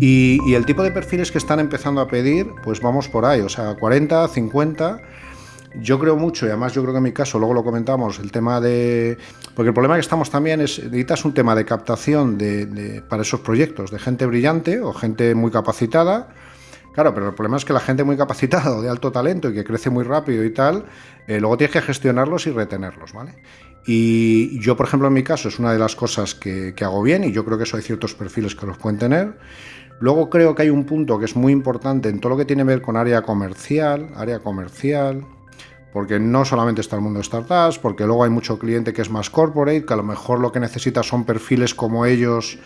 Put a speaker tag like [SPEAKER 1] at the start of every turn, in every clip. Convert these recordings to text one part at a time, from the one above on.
[SPEAKER 1] Y, el tipo de perfiles que están empezando a pedir, pues vamos por ahí, o sea, 40, 50 yo creo mucho, y además yo creo que en mi caso, luego lo comentamos, el tema de... Porque el problema que estamos también es, necesitas un tema de captación de, para esos proyectos, de gente brillante o gente muy capacitada. Claro, pero el problema es que la gente muy capacitada o de alto talento y que crece muy rápido y tal, eh, luego tienes que gestionarlos y retenerlos, ¿vale? Y yo, por ejemplo, en mi caso, es una de las cosas que hago bien y yo creo que eso hay ciertos perfiles que los pueden tener. Luego creo que hay un punto que es muy importante en todo lo que tiene que ver con área comercial, área comercial, porque no solamente está el mundo de startups, porque luego hay mucho cliente que es más corporate, que a lo mejor lo que necesita son perfiles como ellos,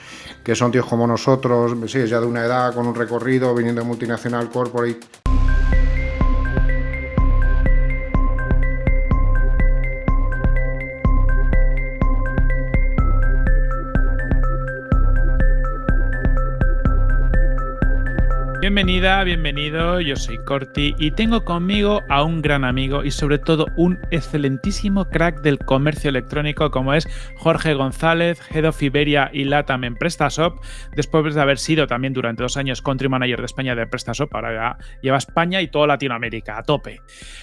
[SPEAKER 1] que son tíos como nosotros, sí, ya de una edad, con un recorrido, viniendo de multinacional corporate.
[SPEAKER 2] Bienvenida, bienvenido, yo soy Corti y tengo conmigo a un gran amigo y sobre todo un excelentísimo crack del comercio electrónico como es Jorge González, Head of Iberia y LATAM en PrestaShop, después de haber sido también durante dos años Country Manager de España de PrestaShop, ahora lleva España y toda Latinoamérica a tope.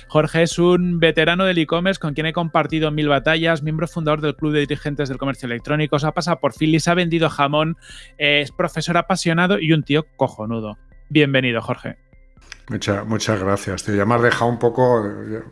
[SPEAKER 2] Jorge es un veterano del e-commerce con quien he compartido mil batallas, miembro fundador del Club de Dirigentes del Comercio Electrónico, ha pasado por Phillies, ha vendido jamón, es profesor apasionado y un tío cojonudo. Bienvenido, Jorge.
[SPEAKER 1] Muchas, muchas gracias. Te ya me has dejado un poco.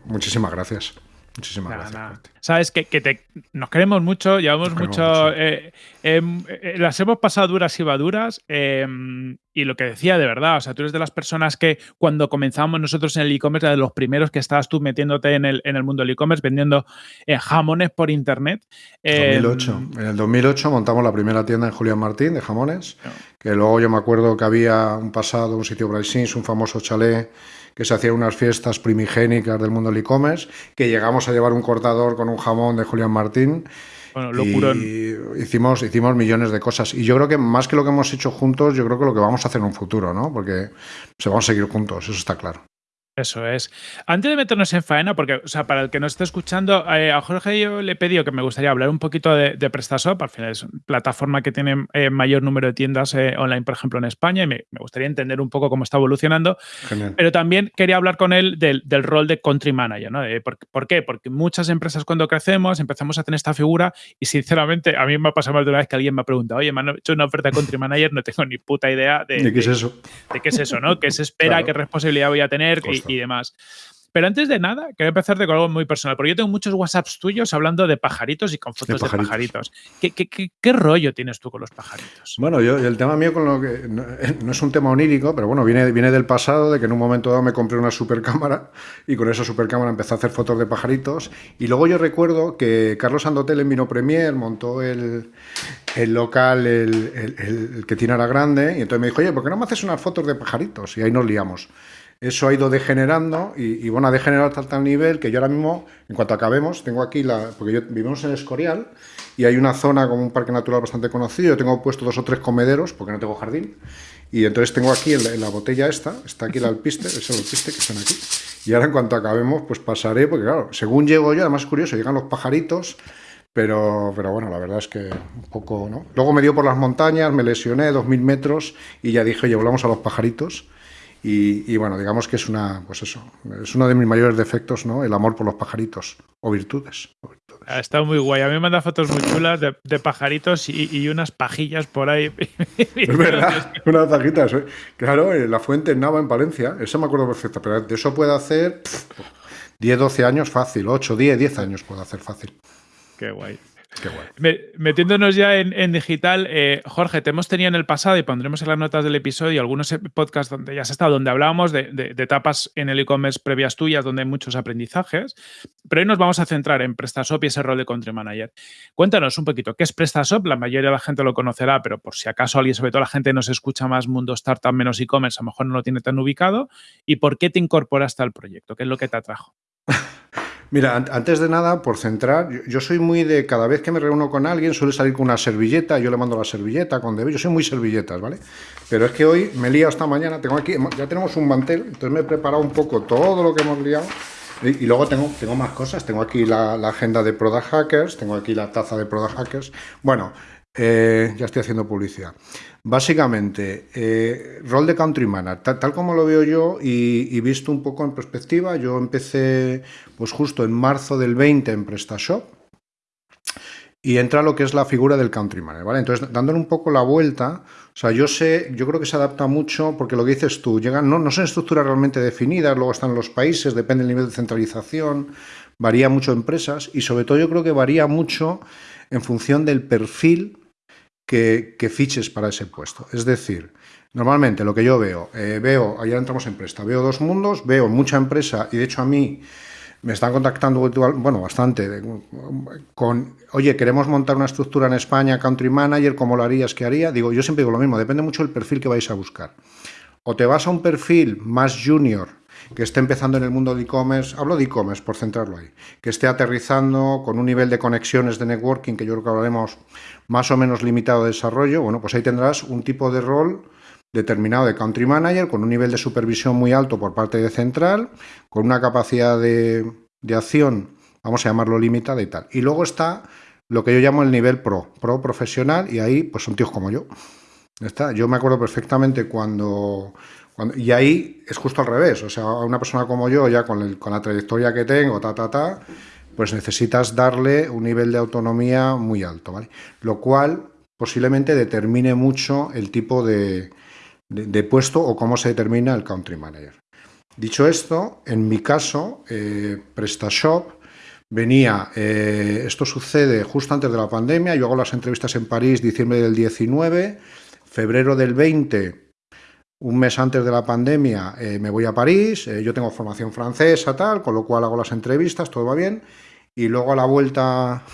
[SPEAKER 1] Muchísimas gracias. Muchísimas gracias.
[SPEAKER 2] Sabes que, te, nos queremos mucho, llevamos mucho. Eh, em, eh, las hemos pasado duras y maduras. Em, y lo que decía de verdad, o sea, tú eres de las personas que cuando comenzamos nosotros en el e-commerce, de los primeros que estabas tú metiéndote en el, en el mundo del e-commerce, vendiendo eh, jamones por internet.
[SPEAKER 1] 2008. Em, en el 2008 montamos la primera tienda en Julián Martín de jamones, que luego yo me acuerdo que había un pasado, un sitio Bryce un famoso chalet que se hacían unas fiestas primigénicas del mundo del e-commerce, que llegamos a llevar un cortador con un jamón de Julián Martín.
[SPEAKER 2] Bueno, locurón.
[SPEAKER 1] Y hicimos, hicimos millones de cosas. Y yo creo que más que lo que hemos hecho juntos, yo creo que lo que vamos a hacer en un futuro, ¿no? Porque se vamos a seguir juntos, eso está claro.
[SPEAKER 2] Eso es. Antes de meternos en faena, porque, o sea, para el que nos esté escuchando, eh, a Jorge yo le he pedido que me gustaría hablar un poquito de, de PrestaShop. Al final es una plataforma que tiene eh, mayor número de tiendas eh, online, por ejemplo, en España, y me, gustaría entender un poco cómo está evolucionando. Pero también quería hablar con él del, rol de country manager, ¿no? por, qué? Porque muchas empresas cuando crecemos empezamos a tener esta figura y, sinceramente, a mí me ha pasado más de una vez que alguien me ha preguntado, oye, me han hecho una oferta de country manager, no tengo ni puta idea de,
[SPEAKER 1] ¿De qué es eso.
[SPEAKER 2] De qué es eso, ¿no? ¿Qué se espera? ¿Qué responsabilidad voy a tener? y demás. Pero antes de nada, quiero empezar con algo muy personal, porque yo tengo muchos WhatsApps tuyos hablando de pajaritos y con fotos de pajaritos. ¿Qué, rollo tienes tú con los pajaritos?
[SPEAKER 1] Bueno, yo el tema mío con lo que no, es un tema onírico, pero bueno, viene, viene del pasado, de que en un momento dado me compré una super cámara y con esa super cámara empecé a hacer fotos de pajaritos. Y luego yo recuerdo que Carlos Andotel en Vino Premier montó el, local, el, el, que tiene ahora grande, y entonces me dijo, oye, ¿por qué no me haces unas fotos de pajaritos? Y ahí nos liamos eso ha ido degenerando y, bueno, ha degenerado hasta tal nivel que yo ahora mismo, en cuanto acabemos, tengo aquí la... porque yo, vivimos en Escorial y hay una zona como un parque natural bastante conocido, yo tengo puesto dos o tres comederos porque no tengo jardín y entonces tengo aquí en la, botella esta, está aquí el alpiste, es el alpiste que están aquí y ahora en cuanto acabemos pues pasaré, porque claro, según llego yo, además es curioso, llegan los pajaritos pero, pero bueno, la verdad es que un poco, ¿no? Luego me dio por las montañas, me lesioné, dos mil metros, y ya dije, oye, volvamos a los pajaritos. Y, bueno, digamos que es una, pues eso, es uno de mis mayores defectos, ¿no? El amor por los pajaritos o virtudes.
[SPEAKER 2] Ha estado muy guay. A mí me manda fotos muy chulas de, pajaritos y, unas pajillas por ahí.
[SPEAKER 1] Es verdad, unas pajitas. ¿eh? Claro, en la fuente en Nava, en Palencia, eso me acuerdo perfecto, pero de eso puede hacer 10, 12 años fácil, 8, 10, 10 años puede hacer fácil.
[SPEAKER 2] Qué guay metiéndonos ya en, digital, eh, Jorge, te hemos tenido en el pasado y pondremos en las notas del episodio algunos podcasts donde ya has estado, donde hablábamos de, etapas en el e-commerce previas tuyas, donde hay muchos aprendizajes. Pero hoy nos vamos a centrar en PrestaShop y ese rol de country manager. Cuéntanos un poquito, ¿qué es PrestaShop? La mayoría de la gente lo conocerá, pero por si acaso alguien, sobre todo la gente, nos escucha más mundo startup menos e-commerce, a lo mejor no lo tiene tan ubicado. ¿Y por qué te incorporaste al proyecto? ¿Qué es lo que te atrajo?
[SPEAKER 1] Mira, antes de nada, por centrar, yo, soy muy de cada vez que me reúno con alguien, suele salir con una servilleta, yo le mando la servilleta con debe, yo soy muy servilletas, ¿vale? Pero es que hoy me he liado esta mañana, tengo aquí, ya tenemos un mantel, entonces me he preparado un poco todo lo que hemos liado y, luego tengo, tengo más cosas, tengo aquí la, agenda de Product Hackers, tengo aquí la taza de Product Hackers. Bueno, Eh, ya estoy haciendo publicidad. Básicamente, eh, rol de country manager, tal, como lo veo yo y, visto un poco en perspectiva, yo empecé pues justo en marzo del 20 en PrestaShop y entra lo que es la figura del country manager, ¿vale? Entonces, dándole un poco la vuelta, o sea, yo sé, yo creo que se adapta mucho porque lo que dices tú, llegan, no, no son estructuras realmente definidas, luego están los países, depende del nivel de centralización, varía mucho empresas y sobre todo yo creo que varía mucho en función del perfil que, fiches para ese puesto. Es decir, normalmente lo que yo veo, eh, veo, ayer entramos en Presta, veo dos mundos, veo mucha empresa y de hecho a mí me están contactando, bueno, bastante, con, oye, queremos montar una estructura en España, country manager, ¿cómo lo harías? ¿Qué haría? Digo, yo siempre digo lo mismo, depende mucho del perfil que vais a buscar. O te vas a un perfil más junior, que esté empezando en el mundo de e-commerce, hablo de e-commerce por centrarlo ahí, que esté aterrizando con un nivel de conexiones de networking que yo creo que hablaremos más o menos limitado de desarrollo, bueno, pues ahí tendrás un tipo de rol determinado de country manager con un nivel de supervisión muy alto por parte de central, con una capacidad de, acción, vamos a llamarlo limitada y tal. Y luego está lo que yo llamo el nivel pro, pro profesional, y ahí pues son tíos como yo. Está. Yo me acuerdo perfectamente cuando y ahí es justo al revés, o sea, una persona como yo, ya con, la trayectoria que tengo, ta, ta, ta, pues necesitas darle un nivel de autonomía muy alto, ¿vale? Lo cual posiblemente determine mucho el tipo de, puesto o cómo se determina el country manager. Dicho esto, en mi caso, eh, PrestaShop venía, eh, esto sucede justo antes de la pandemia, yo hago las entrevistas en París diciembre del 19, febrero del 20 un mes antes de la pandemia eh, me voy a París, eh, yo tengo formación francesa, tal, con lo cual hago las entrevistas, todo va bien, y luego a la vuelta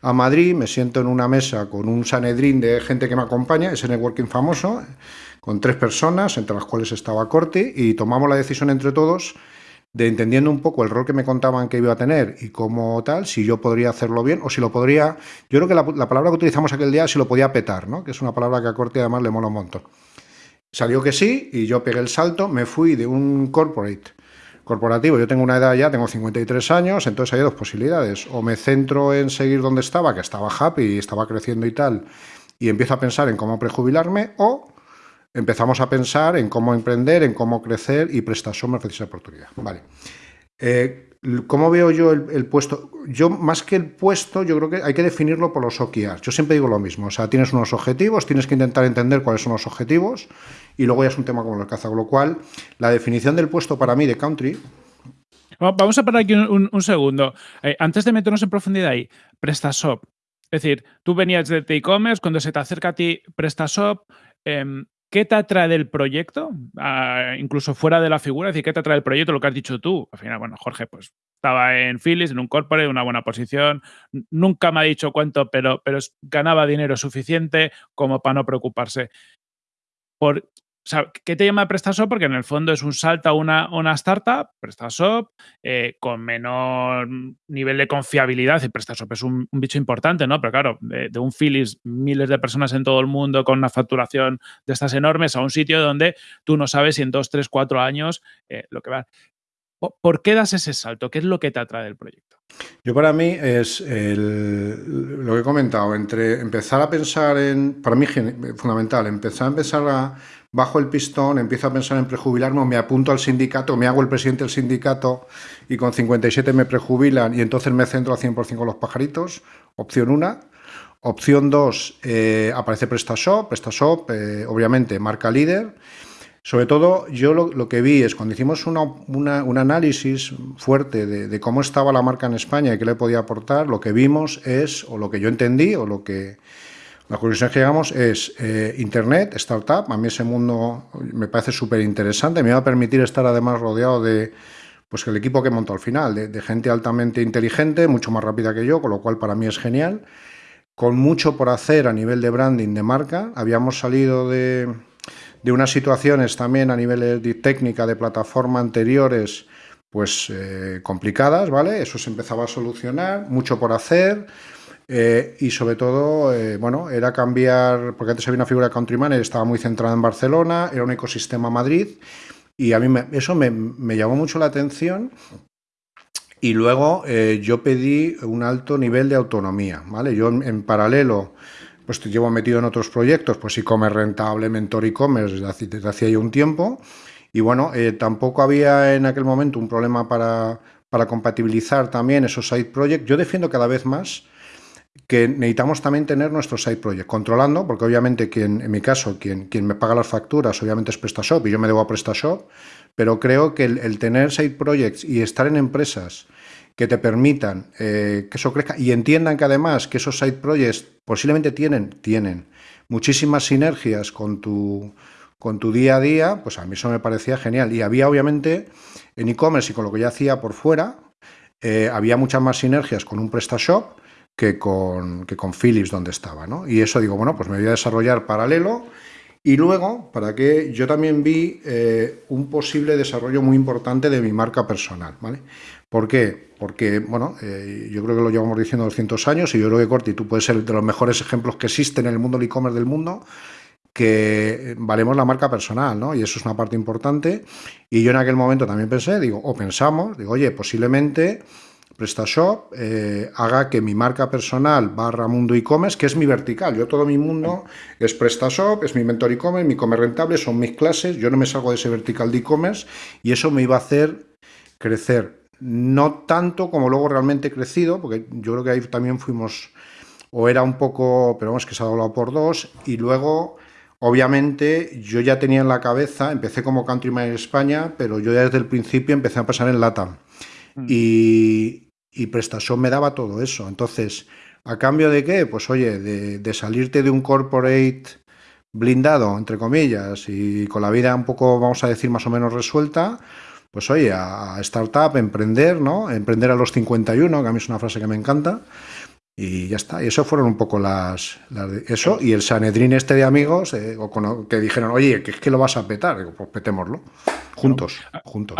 [SPEAKER 1] a Madrid me siento en una mesa con un Sanedrín de gente que me acompaña, ese networking famoso, con tres personas, entre las cuales estaba Corti, y tomamos la decisión entre todos de entendiendo un poco el rol que me contaban que iba a tener y cómo tal, si yo podría hacerlo bien o si lo podría... Yo creo que la, la palabra que utilizamos aquel día, si lo podía petar, ¿no? que es una palabra que a Corti además le mola un montón. Salió que sí y yo pegué el salto, me fui de un corporate corporativo, yo tengo una edad ya, tengo 53 años, entonces hay dos posibilidades, o me centro en seguir donde estaba, que estaba happy y estaba creciendo y tal, y empiezo a pensar en cómo prejubilarme, o empezamos a pensar en cómo emprender, en cómo crecer y PrestaShop me ofrece esa oportunidad. Vale. Eh, ¿Cómo veo yo el, puesto? Yo, más que el puesto, yo creo que hay que definirlo por los OKRs. Yo siempre digo lo mismo. O sea, tienes unos objetivos, tienes que intentar entender cuáles son los objetivos y luego ya es un tema como el caza. Con lo cual, la definición del puesto para mí de country.
[SPEAKER 2] Vamos a parar aquí un, segundo. Eh, antes de meternos en profundidad ahí, PrestaShop. Es decir, tú venías de e-commerce, cuando se te acerca a ti PrestaShop, em, ¿Qué te atrae del proyecto? Ah, incluso fuera de la figura, es decir, ¿qué te atrae del proyecto? Lo que has dicho tú. Al final, bueno, Jorge, pues estaba en Philips, en un corporate, una buena posición. Nunca me ha dicho cuánto, pero, pero ganaba dinero suficiente como para no preocuparse. Por, ¿qué te llama PrestaShop? Porque en el fondo es un salto a una, una startup, PrestaShop, eh, con menor nivel de confiabilidad. Y PrestaShop es un, bicho importante, ¿no? Pero claro, de, un Philips, miles de personas en todo el mundo con una facturación de estas enormes, a un sitio donde tú no sabes si en dos, tres, cuatro años eh, lo que va. ¿Por qué das ese salto? ¿Qué es lo que te atrae del proyecto?
[SPEAKER 1] Yo para mí es lo que he comentado, entre empezar a pensar en, para mí fundamental, empezar a pensar a, bajo el pistón, empiezo a pensar en prejubilarme, me apunto al sindicato, me hago el presidente del sindicato y con 57 me prejubilan y entonces me centro al 100% con los pajaritos, opción 1. Opción 2, eh, aparece PrestaShop, PrestaShop, eh, obviamente, marca líder. Sobre todo, yo lo, que vi es cuando hicimos un análisis fuerte de, de, cómo estaba la marca en España y qué le podía aportar, lo que vimos es, o lo que yo entendí, o lo que la conclusión que llegamos es eh, Internet, startup, a mí ese mundo me parece súper interesante, me va a permitir estar además rodeado de pues el equipo que montó al final, de, gente altamente inteligente, mucho más rápida que yo, con lo cual para mí es genial, con mucho por hacer a nivel de branding de marca, habíamos salido de, de unas situaciones también a nivel de técnica, de plataforma anteriores, pues eh, complicadas, ¿vale? Eso se empezaba a solucionar, mucho por hacer, eh, y sobre todo, eh, bueno, era cambiar, porque antes había una figura de country manager, estaba muy centrada en Barcelona, era un ecosistema Madrid, y a mí eso me, llamó mucho la atención. Y luego eh, yo pedí un alto nivel de autonomía, ¿vale? Yo en, paralelo pues te llevo metido en otros proyectos, pues e-commerce rentable, mentor e-commerce desde, desde hacía ya un tiempo. Y bueno, eh, tampoco había en aquel momento un problema para, para compatibilizar también esos side projects. Yo defiendo cada vez más que necesitamos también tener nuestro side project controlando, porque obviamente quien, en mi caso, quien, quien me paga las facturas, obviamente es PrestaShop y yo me debo a PrestaShop, pero creo que el, tener side projects y estar en empresas que te permitan eh, que eso crezca y entiendan que además que esos side projects posiblemente tienen, tienen muchísimas sinergias con tu, con tu día a día, pues a mí eso me parecía genial. Y había obviamente en e-commerce y con lo que yo hacía por fuera, eh, había muchas más sinergias con un PrestaShop que con, que con Philips donde estaba, ¿no? Y eso digo, bueno, pues me voy a desarrollar paralelo y luego, para que yo también vi eh, un posible desarrollo muy importante de mi marca personal, ¿vale? ¿Por qué? Porque, bueno, eh, yo creo que lo llevamos diciendo 200 años y yo creo que Corti, tú puedes ser de los mejores ejemplos que existen en el mundo del e-commerce del mundo, que valemos la marca personal, ¿no? Y eso es una parte importante. Y yo en aquel momento también pensé, digo, o pensamos, digo, oye, posiblemente PrestaShop eh, haga que mi marca personal barra mundo e-commerce, que es mi vertical, yo todo mi mundo es PrestaShop, es mi mentor e-commerce, mi e-commerce rentable, son mis clases, yo no me salgo de ese vertical de e-commerce y eso me iba a hacer crecer. No tanto como luego realmente he crecido, porque yo creo que ahí también fuimos, o era un poco, pero vamos, que se ha doblado por dos, y luego Obviamente yo ya tenía en la cabeza, empecé como country en España, pero yo ya desde el principio empecé a pasar en LATAM. Mm. Y, y PrestaShop me daba todo eso. Entonces, ¿a cambio de qué? Pues oye, de, salirte de un corporate blindado, entre comillas, y con la vida un poco, vamos a decir, más o menos resuelta, pues oye, a startup, emprender, ¿no? Emprender a los 51, que a mí es una frase que me encanta, y ya está. Y eso fueron un poco las, eso. Y el Sanedrín este de amigos eh, que dijeron, oye, que es que lo vas a petar. Digo, pues petémoslo. Juntos, juntos.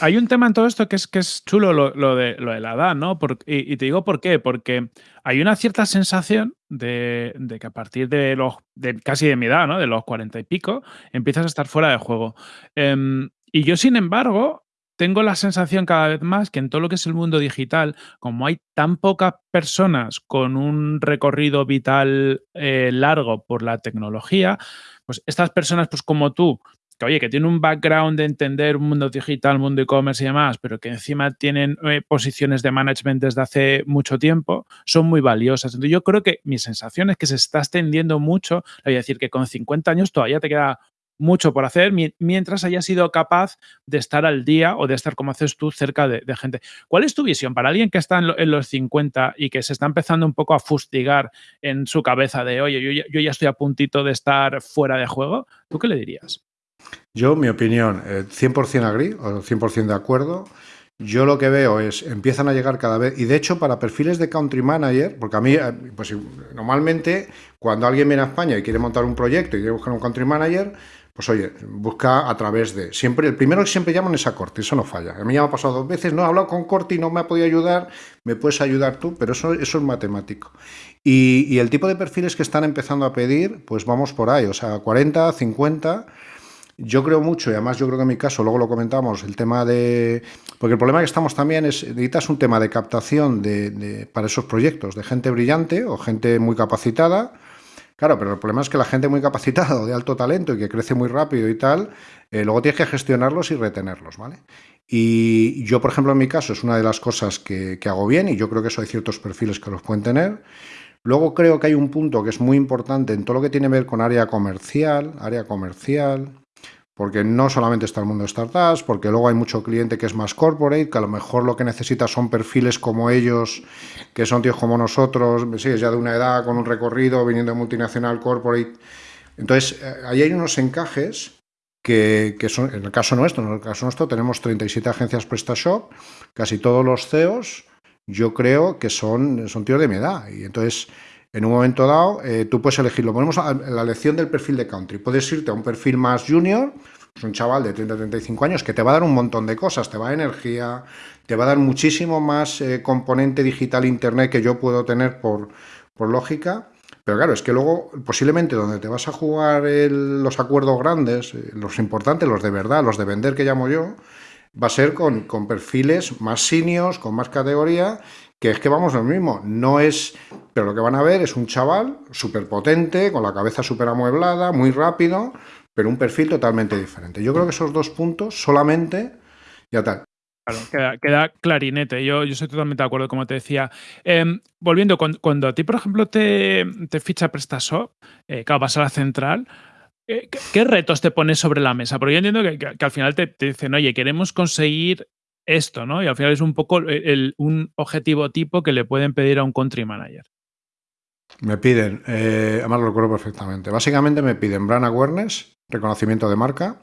[SPEAKER 2] Hay, un tema en todo esto que es, que es chulo lo, de, lo de la edad, ¿no? y, te digo por qué. Porque hay una cierta sensación de, que a partir de los de casi de mi edad, ¿no? De los cuarenta y pico, empiezas a estar fuera de juego. Em, y yo, sin embargo, tengo la sensación cada vez más que en todo lo que es el mundo digital, como hay tan pocas personas con un recorrido vital eh, largo por la tecnología, pues estas personas, pues como tú, que oye, que tienen un background de entender un mundo digital, mundo e-commerce y demás, pero que encima tienen eh, posiciones de management desde hace mucho tiempo, son muy valiosas. Entonces yo creo que mi sensación es que se está extendiendo mucho, voy a decir que con 50 años todavía te queda mucho por hacer mientras hayas sido capaz de estar al día o de estar como haces tú cerca de, gente. ¿Cuál es tu visión para alguien que está en, los 50 y que se está empezando un poco a fustigar en su cabeza de, oye, yo ya, estoy a puntito de estar fuera de juego? ¿Tú qué le dirías?
[SPEAKER 1] Yo, mi opinión, 100% agri o 100% de acuerdo. Yo lo que veo es, empiezan a llegar cada vez, y de hecho para perfiles de country manager, porque a mí, eh, pues normalmente cuando alguien viene a España y quiere montar un proyecto y quiere buscar un country manager, pues oye, busca a través de... Siempre, el primero que siempre llaman es a Corti, eso no falla. A mí ya me ha pasado dos veces, no he hablado con Corti, no me ha podido ayudar, me puedes ayudar tú, pero eso, eso es matemático. Y, el tipo de perfiles que están empezando a pedir, pues vamos por ahí, o sea, 40, 50... Yo creo mucho, y además yo creo que en mi caso, luego lo comentamos, el tema de... Porque el problema que estamos también es, necesitas un tema de captación de, para esos proyectos, de gente brillante o gente muy capacitada, Claro, pero el problema es que la gente muy capacitada de alto talento y que crece muy rápido y tal, eh, luego tienes que gestionarlos y retenerlos, ¿vale? Y yo, por ejemplo, en mi caso, es una de las cosas que, que hago bien y yo creo que eso hay ciertos perfiles que los pueden tener. Luego creo que hay un punto que es muy importante en todo lo que tiene que ver con área comercial, área comercial, porque no solamente está el mundo de startups, porque luego hay mucho cliente que es más corporate, que a lo mejor lo que necesita son perfiles como ellos, que son tíos como nosotros, sí, es ya de una edad, con un recorrido, viniendo de multinacional, corporate. Entonces, eh, ahí hay unos encajes que, son, en el caso nuestro, en el caso nuestro tenemos 37 agencias PrestaShop, casi todos los CEOs, yo creo que son, son tíos de mi edad, y entonces en un momento dado, eh, tú puedes elegirlo. Ponemos la elección del perfil de country. Puedes irte a un perfil más junior, es un chaval de 30-35 años que te va a dar un montón de cosas, te va a dar energía, te va a dar muchísimo más eh, componente digital internet que yo puedo tener por, por lógica. Pero claro, es que luego posiblemente donde te vas a jugar los acuerdos grandes, eh, los importantes, los de verdad, los de vender que llamo yo, va a ser con, con perfiles más seniors, con más categoría, que es que vamos lo mismo, no es, pero lo que van a ver es un chaval súper potente, con la cabeza súper amueblada, muy rápido, pero un perfil totalmente diferente. Yo creo que esos dos puntos solamente, ya tal.
[SPEAKER 2] Claro, queda, clarinete. Yo, yo estoy totalmente de acuerdo, como te decía. Em, volviendo, cuando, a ti, por ejemplo, te, te ficha PrestaShop, eh, claro, vas a la central, eh, ¿qué, retos te pones sobre la mesa? Porque yo entiendo que, al final te, dicen, oye, queremos conseguir esto, ¿no? Y al final es un poco un objetivo tipo que le pueden pedir a un country manager.
[SPEAKER 1] Me piden, eh, además lo recuerdo perfectamente, básicamente me piden brand awareness, reconocimiento de marca,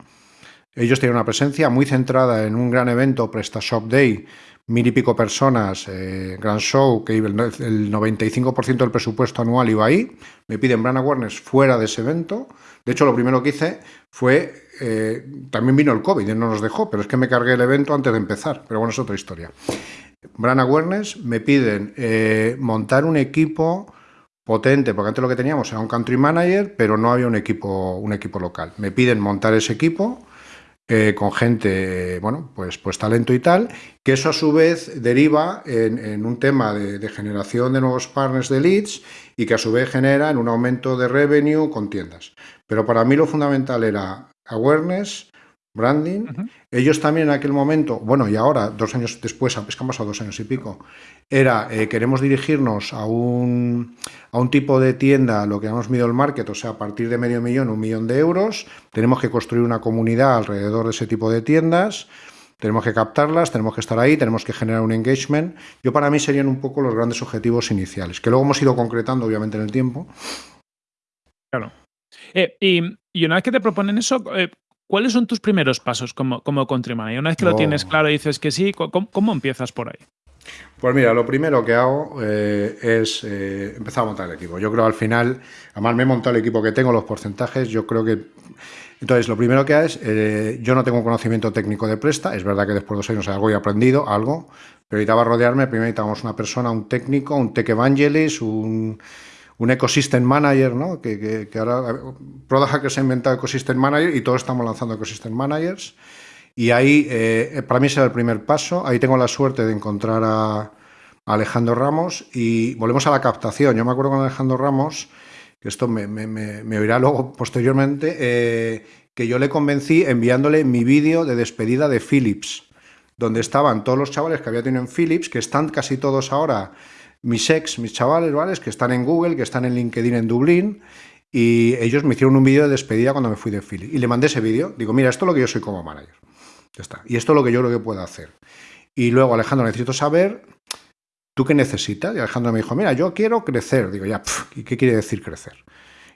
[SPEAKER 1] ellos tienen una presencia muy centrada en un gran evento, PrestaShop Day, mil y pico personas, eh, gran show, que el, 95% del presupuesto anual iba ahí. Me piden brand awareness fuera de ese evento. De hecho, lo primero que hice fue, eh, también vino el COVID y no nos dejó, pero es que me cargué el evento antes de empezar. Pero bueno, es otra historia. Brand awareness, me piden eh, montar un equipo potente, porque antes lo que teníamos era un country manager, pero no había un equipo, un equipo local. Me piden montar ese equipo eh, con gente, bueno, pues, pues talento y tal, que eso a su vez deriva en, un tema de, generación de nuevos partners de leads y que a su vez genera en un aumento de revenue con tiendas. Pero para mí lo fundamental era awareness, branding. Ellos también en aquel momento, bueno, y ahora, dos años después, es que han pasado dos años y pico, era, eh, queremos dirigirnos a un, a un tipo de tienda, lo que llamamos middle market, o sea, a partir de medio millón, un millón de euros, tenemos que construir una comunidad alrededor de ese tipo de tiendas, tenemos que captarlas, tenemos que estar ahí, tenemos que generar un engagement. Yo para mí serían un poco los grandes objetivos iniciales, que luego hemos ido concretando obviamente en el tiempo.
[SPEAKER 2] Claro. Eh, y, una vez que te proponen eso, eh, ¿cuáles son tus primeros pasos como, como country manager? Una vez que lo tienes claro y dices que sí, ¿cómo, empiezas por ahí?
[SPEAKER 1] Pues mira, lo primero que hago eh, es eh, empezar a montar el equipo. Yo creo al final, además me he montado el equipo que tengo, los porcentajes, yo creo que... Entonces, lo primero que hago es, eh, yo no tengo un conocimiento técnico de Presta, es verdad que después de dos años algo he aprendido, algo, pero necesitaba rodearme, primero necesitábamos una persona, un técnico, un tech evangelist, un un ecosystem manager, ¿no? que, que, ahora Product se ha inventado ecosystem manager y todos estamos lanzando ecosystem managers. Y ahí, eh, para mí será el primer paso. Ahí tengo la suerte de encontrar a, Alejandro Ramos y volvemos a la captación. Yo me acuerdo con Alejandro Ramos, que esto me, me, oirá luego posteriormente, eh, que yo le convencí enviándole mi vídeo de despedida de Philips, donde estaban todos los chavales que había tenido en Philips, que están casi todos ahora mis ex, mis chavales, ¿vale? Que están en Google, que están en LinkedIn en Dublín, y ellos me hicieron un vídeo de despedida cuando me fui de Philly. Y le mandé ese vídeo, digo, mira, esto es lo que yo soy como manager. Ya está. Y esto es lo que yo creo que puedo hacer. Y luego, Alejandro, necesito saber, ¿tú qué necesitas? Y Alejandro me dijo, mira, yo quiero crecer. Digo, ya, ¿y qué quiere decir crecer?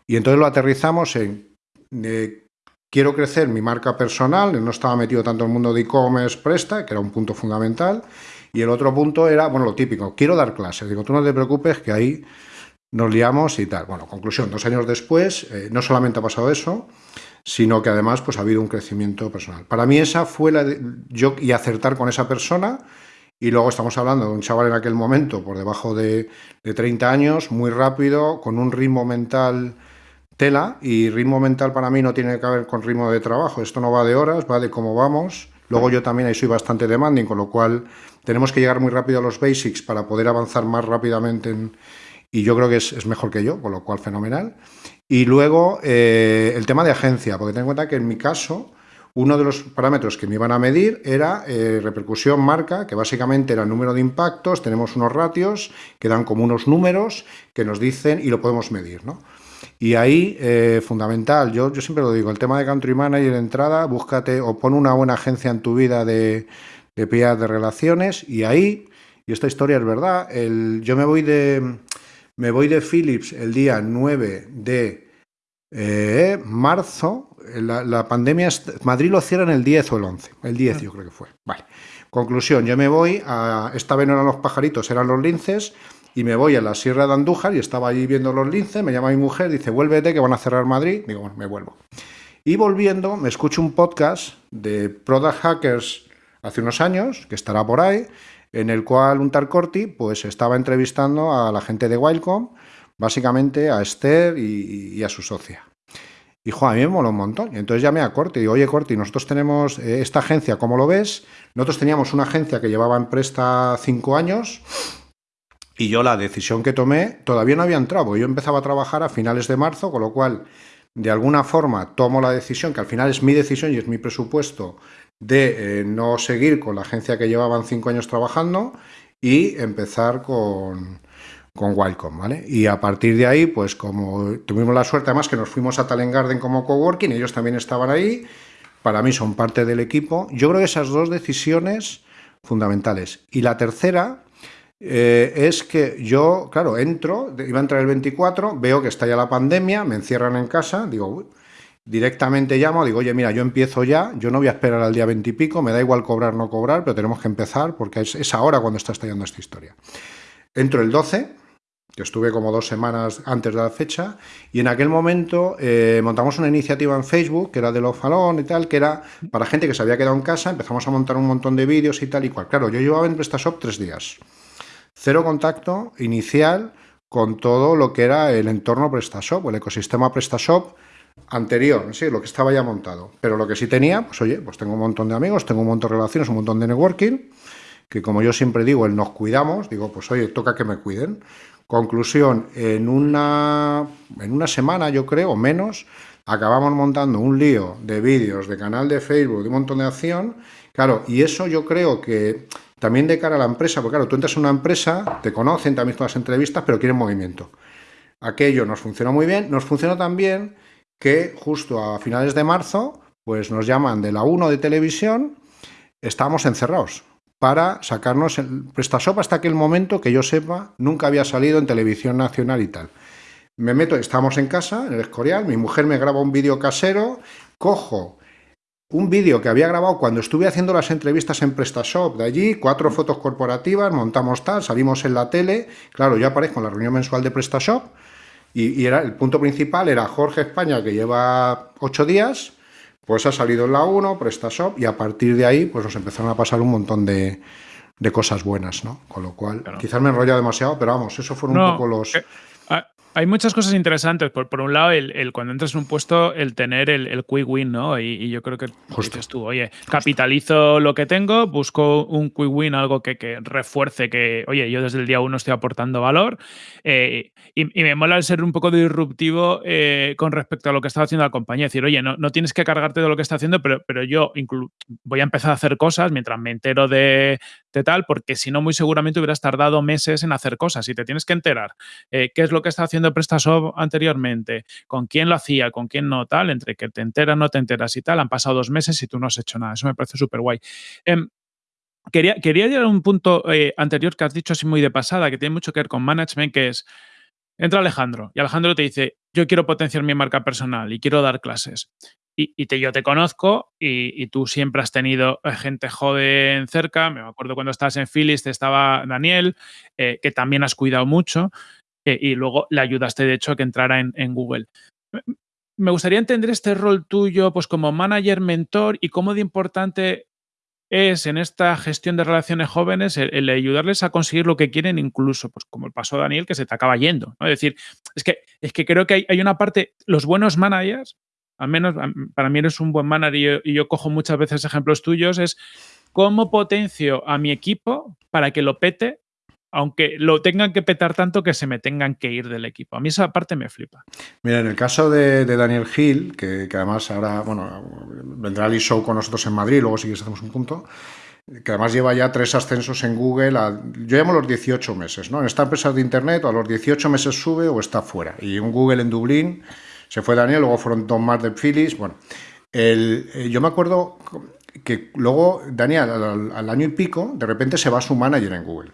[SPEAKER 1] Y entonces lo aterrizamos en, eh, quiero crecer mi marca personal, no estaba metido tanto el mundo de e-commerce, presta, que era un punto fundamental, y el otro punto era, bueno, lo típico, quiero dar clases. Digo, tú no te preocupes que ahí nos liamos y tal. Bueno, conclusión, dos años después, eh, no solamente ha pasado eso, sino que además pues ha habido un crecimiento personal. Para mí esa fue la de, yo y acertar con esa persona y luego estamos hablando de un chaval en aquel momento por debajo de, de 30 años, muy rápido, con un ritmo mental tela y ritmo mental para mí no tiene que ver con ritmo de trabajo, esto no va de horas, va de cómo vamos. Luego yo también ahí soy bastante demanding, con lo cual tenemos que llegar muy rápido a los basics para poder avanzar más rápidamente y yo creo que es, mejor que yo, con lo cual fenomenal. Y luego eh, el tema de agencia, porque ten en cuenta que en mi caso uno de los parámetros que me iban a medir era eh, repercusión marca, que básicamente era el número de impactos, tenemos unos ratios que dan como unos números que nos dicen y lo podemos medir, ¿no? Y ahí, eh, fundamental, yo, yo siempre lo digo, el tema de country manager entrada, búscate o pon una buena agencia en tu vida de, de de relaciones y ahí, y esta historia es verdad, el, yo me voy de me voy de Philips el día 9 de eh, marzo, la, pandemia, Madrid lo cierran el 10 o el 11, el 10 yo creo que fue. Vale. Conclusión, yo me voy, a, esta vez no eran los pajaritos, eran los linces, y me voy a la Sierra de Andújar y estaba allí viendo los linces, me llama mi mujer, dice, vuélvete que van a cerrar Madrid, digo, bueno, me vuelvo. Y volviendo, me escucho un podcast de Product Hackers hace unos años, que estará por ahí, en el cual un tal Corti pues, estaba entrevistando a la gente de Wildcom, básicamente a Esther y, a su socia. Y, jo, a mí me mola un montón. Y entonces llamé a Corti y digo, oye, Corti, nosotros tenemos eh, esta agencia, ¿cómo lo ves? Nosotros teníamos una agencia que llevaba en presta cinco años y yo la decisión que tomé todavía no había entrado, yo empezaba a trabajar a finales de marzo, con lo cual, de alguna forma, tomo la decisión, que al final es mi decisión y es mi presupuesto, de eh, no seguir con la agencia que llevaban cinco años trabajando y empezar con, con Wildcom, ¿vale? Y a partir de ahí, pues como tuvimos la suerte, además que nos fuimos a Talent Garden como coworking, ellos también estaban ahí, para mí son parte del equipo. Yo creo que esas dos decisiones fundamentales. Y la tercera eh, es que yo, claro, entro, iba a entrar el 24, veo que está ya la pandemia, me encierran en casa, digo, directamente llamo, digo, oye, mira, yo empiezo ya, yo no voy a esperar al día 20 y pico, me da igual cobrar o no cobrar, pero tenemos que empezar porque es, ahora cuando está estallando esta historia. Entro el 12, que estuve como dos semanas antes de la fecha, y en aquel momento eh, montamos una iniciativa en Facebook, que era de los falón y tal, que era para gente que se había quedado en casa, empezamos a montar un montón de vídeos y tal y cual. Claro, yo llevaba en PrestaShop tres días cero contacto inicial con todo lo que era el entorno PrestaShop el ecosistema PrestaShop anterior, sí, lo que estaba ya montado. Pero lo que sí tenía, pues oye, pues tengo un montón de amigos, tengo un montón de relaciones, un montón de networking, que como yo siempre digo, el nos cuidamos, digo, pues oye, toca que me cuiden. Conclusión, en una, en una semana, yo creo, menos, acabamos montando un lío de vídeos, de canal de Facebook, de un montón de acción. Claro, y eso yo creo que también de cara a la empresa, porque claro, tú entras en una empresa, te conocen, también todas las entrevistas, pero quieren movimiento. Aquello nos funcionó muy bien. Nos funcionó también que justo a finales de marzo, pues nos llaman de la 1 de televisión, estábamos encerrados para sacarnos el PrestaShop hasta aquel momento que yo sepa, nunca había salido en televisión nacional y tal. Me meto, estamos en casa, en el Escorial, mi mujer me graba un vídeo casero, cojo un vídeo que había grabado cuando estuve haciendo las entrevistas en PrestaShop de allí, cuatro fotos corporativas, montamos tal, salimos en la tele, claro, yo aparezco en la reunión mensual de PrestaShop y, era, el punto principal era Jorge España, que lleva ocho días, pues ha salido en la 1, PrestaShop, y a partir de ahí pues nos empezaron a pasar un montón de, cosas buenas, ¿no? Con lo cual, quizás me enrolla demasiado, pero vamos, eso fueron un poco los...
[SPEAKER 2] Hay muchas cosas interesantes. Por, por un lado, el, cuando entras en un puesto, el tener el, quick win, ¿no? Y, yo creo que dices tú, oye, capitalizo lo que tengo, busco un quick win, algo que, que, refuerce que, oye, yo desde el día uno estoy aportando valor. Eh, y, me mola el ser un poco disruptivo eh, con respecto a lo que está haciendo la compañía. Es decir, oye, no, no tienes que cargarte de lo que está haciendo, pero, pero yo voy a empezar a hacer cosas mientras me entero de, tal, porque si no, muy seguramente hubieras tardado meses en hacer cosas y te tienes que enterar eh, qué es lo que está haciendo PrestaShop anteriormente, con quién lo hacía, con quién no, tal, entre que te enteras, no te enteras y tal, han pasado dos meses y tú no has hecho nada. Eso me parece súper guay. Em, quería, quería llegar a un punto eh, anterior que has dicho así muy de pasada, que tiene mucho que ver con management, que es, entra Alejandro y Alejandro te dice, yo quiero potenciar mi marca personal y quiero dar clases. Y, te, yo te conozco y, tú siempre has tenido eh, gente joven cerca. Me acuerdo cuando estabas en Philips, te estaba Daniel, eh, que también has cuidado mucho. Eh, y luego le ayudaste, de hecho, a que entrara en, Google. Me gustaría entender este rol tuyo pues como manager, mentor y cómo de importante es en esta gestión de relaciones jóvenes el, ayudarles a conseguir lo que quieren, incluso, pues como el paso Daniel, que se te acaba yendo. Es decir, es que, es que creo que hay, hay, una parte, los buenos managers, al menos para mí eres un buen manager y yo cojo muchas veces ejemplos tuyos, es cómo potencio a mi equipo para que lo pete aunque lo tengan que petar tanto que se me tengan que ir del equipo. A mí esa parte me flipa.
[SPEAKER 1] Mira, en el caso de, Daniel Gil, que, además ahora, bueno, vendrá al show con nosotros en Madrid, luego sí que hacemos un punto, que además lleva ya tres ascensos en Google, yo llamo los 18 meses, ¿no? En esta empresa de Internet a los 18 meses sube o está fuera. Y un Google en Dublín, se fue Daniel, luego fueron dos más de Phyllis, bueno. El, eh, yo me acuerdo que luego Daniel al, año y pico, de repente se va a su manager en Google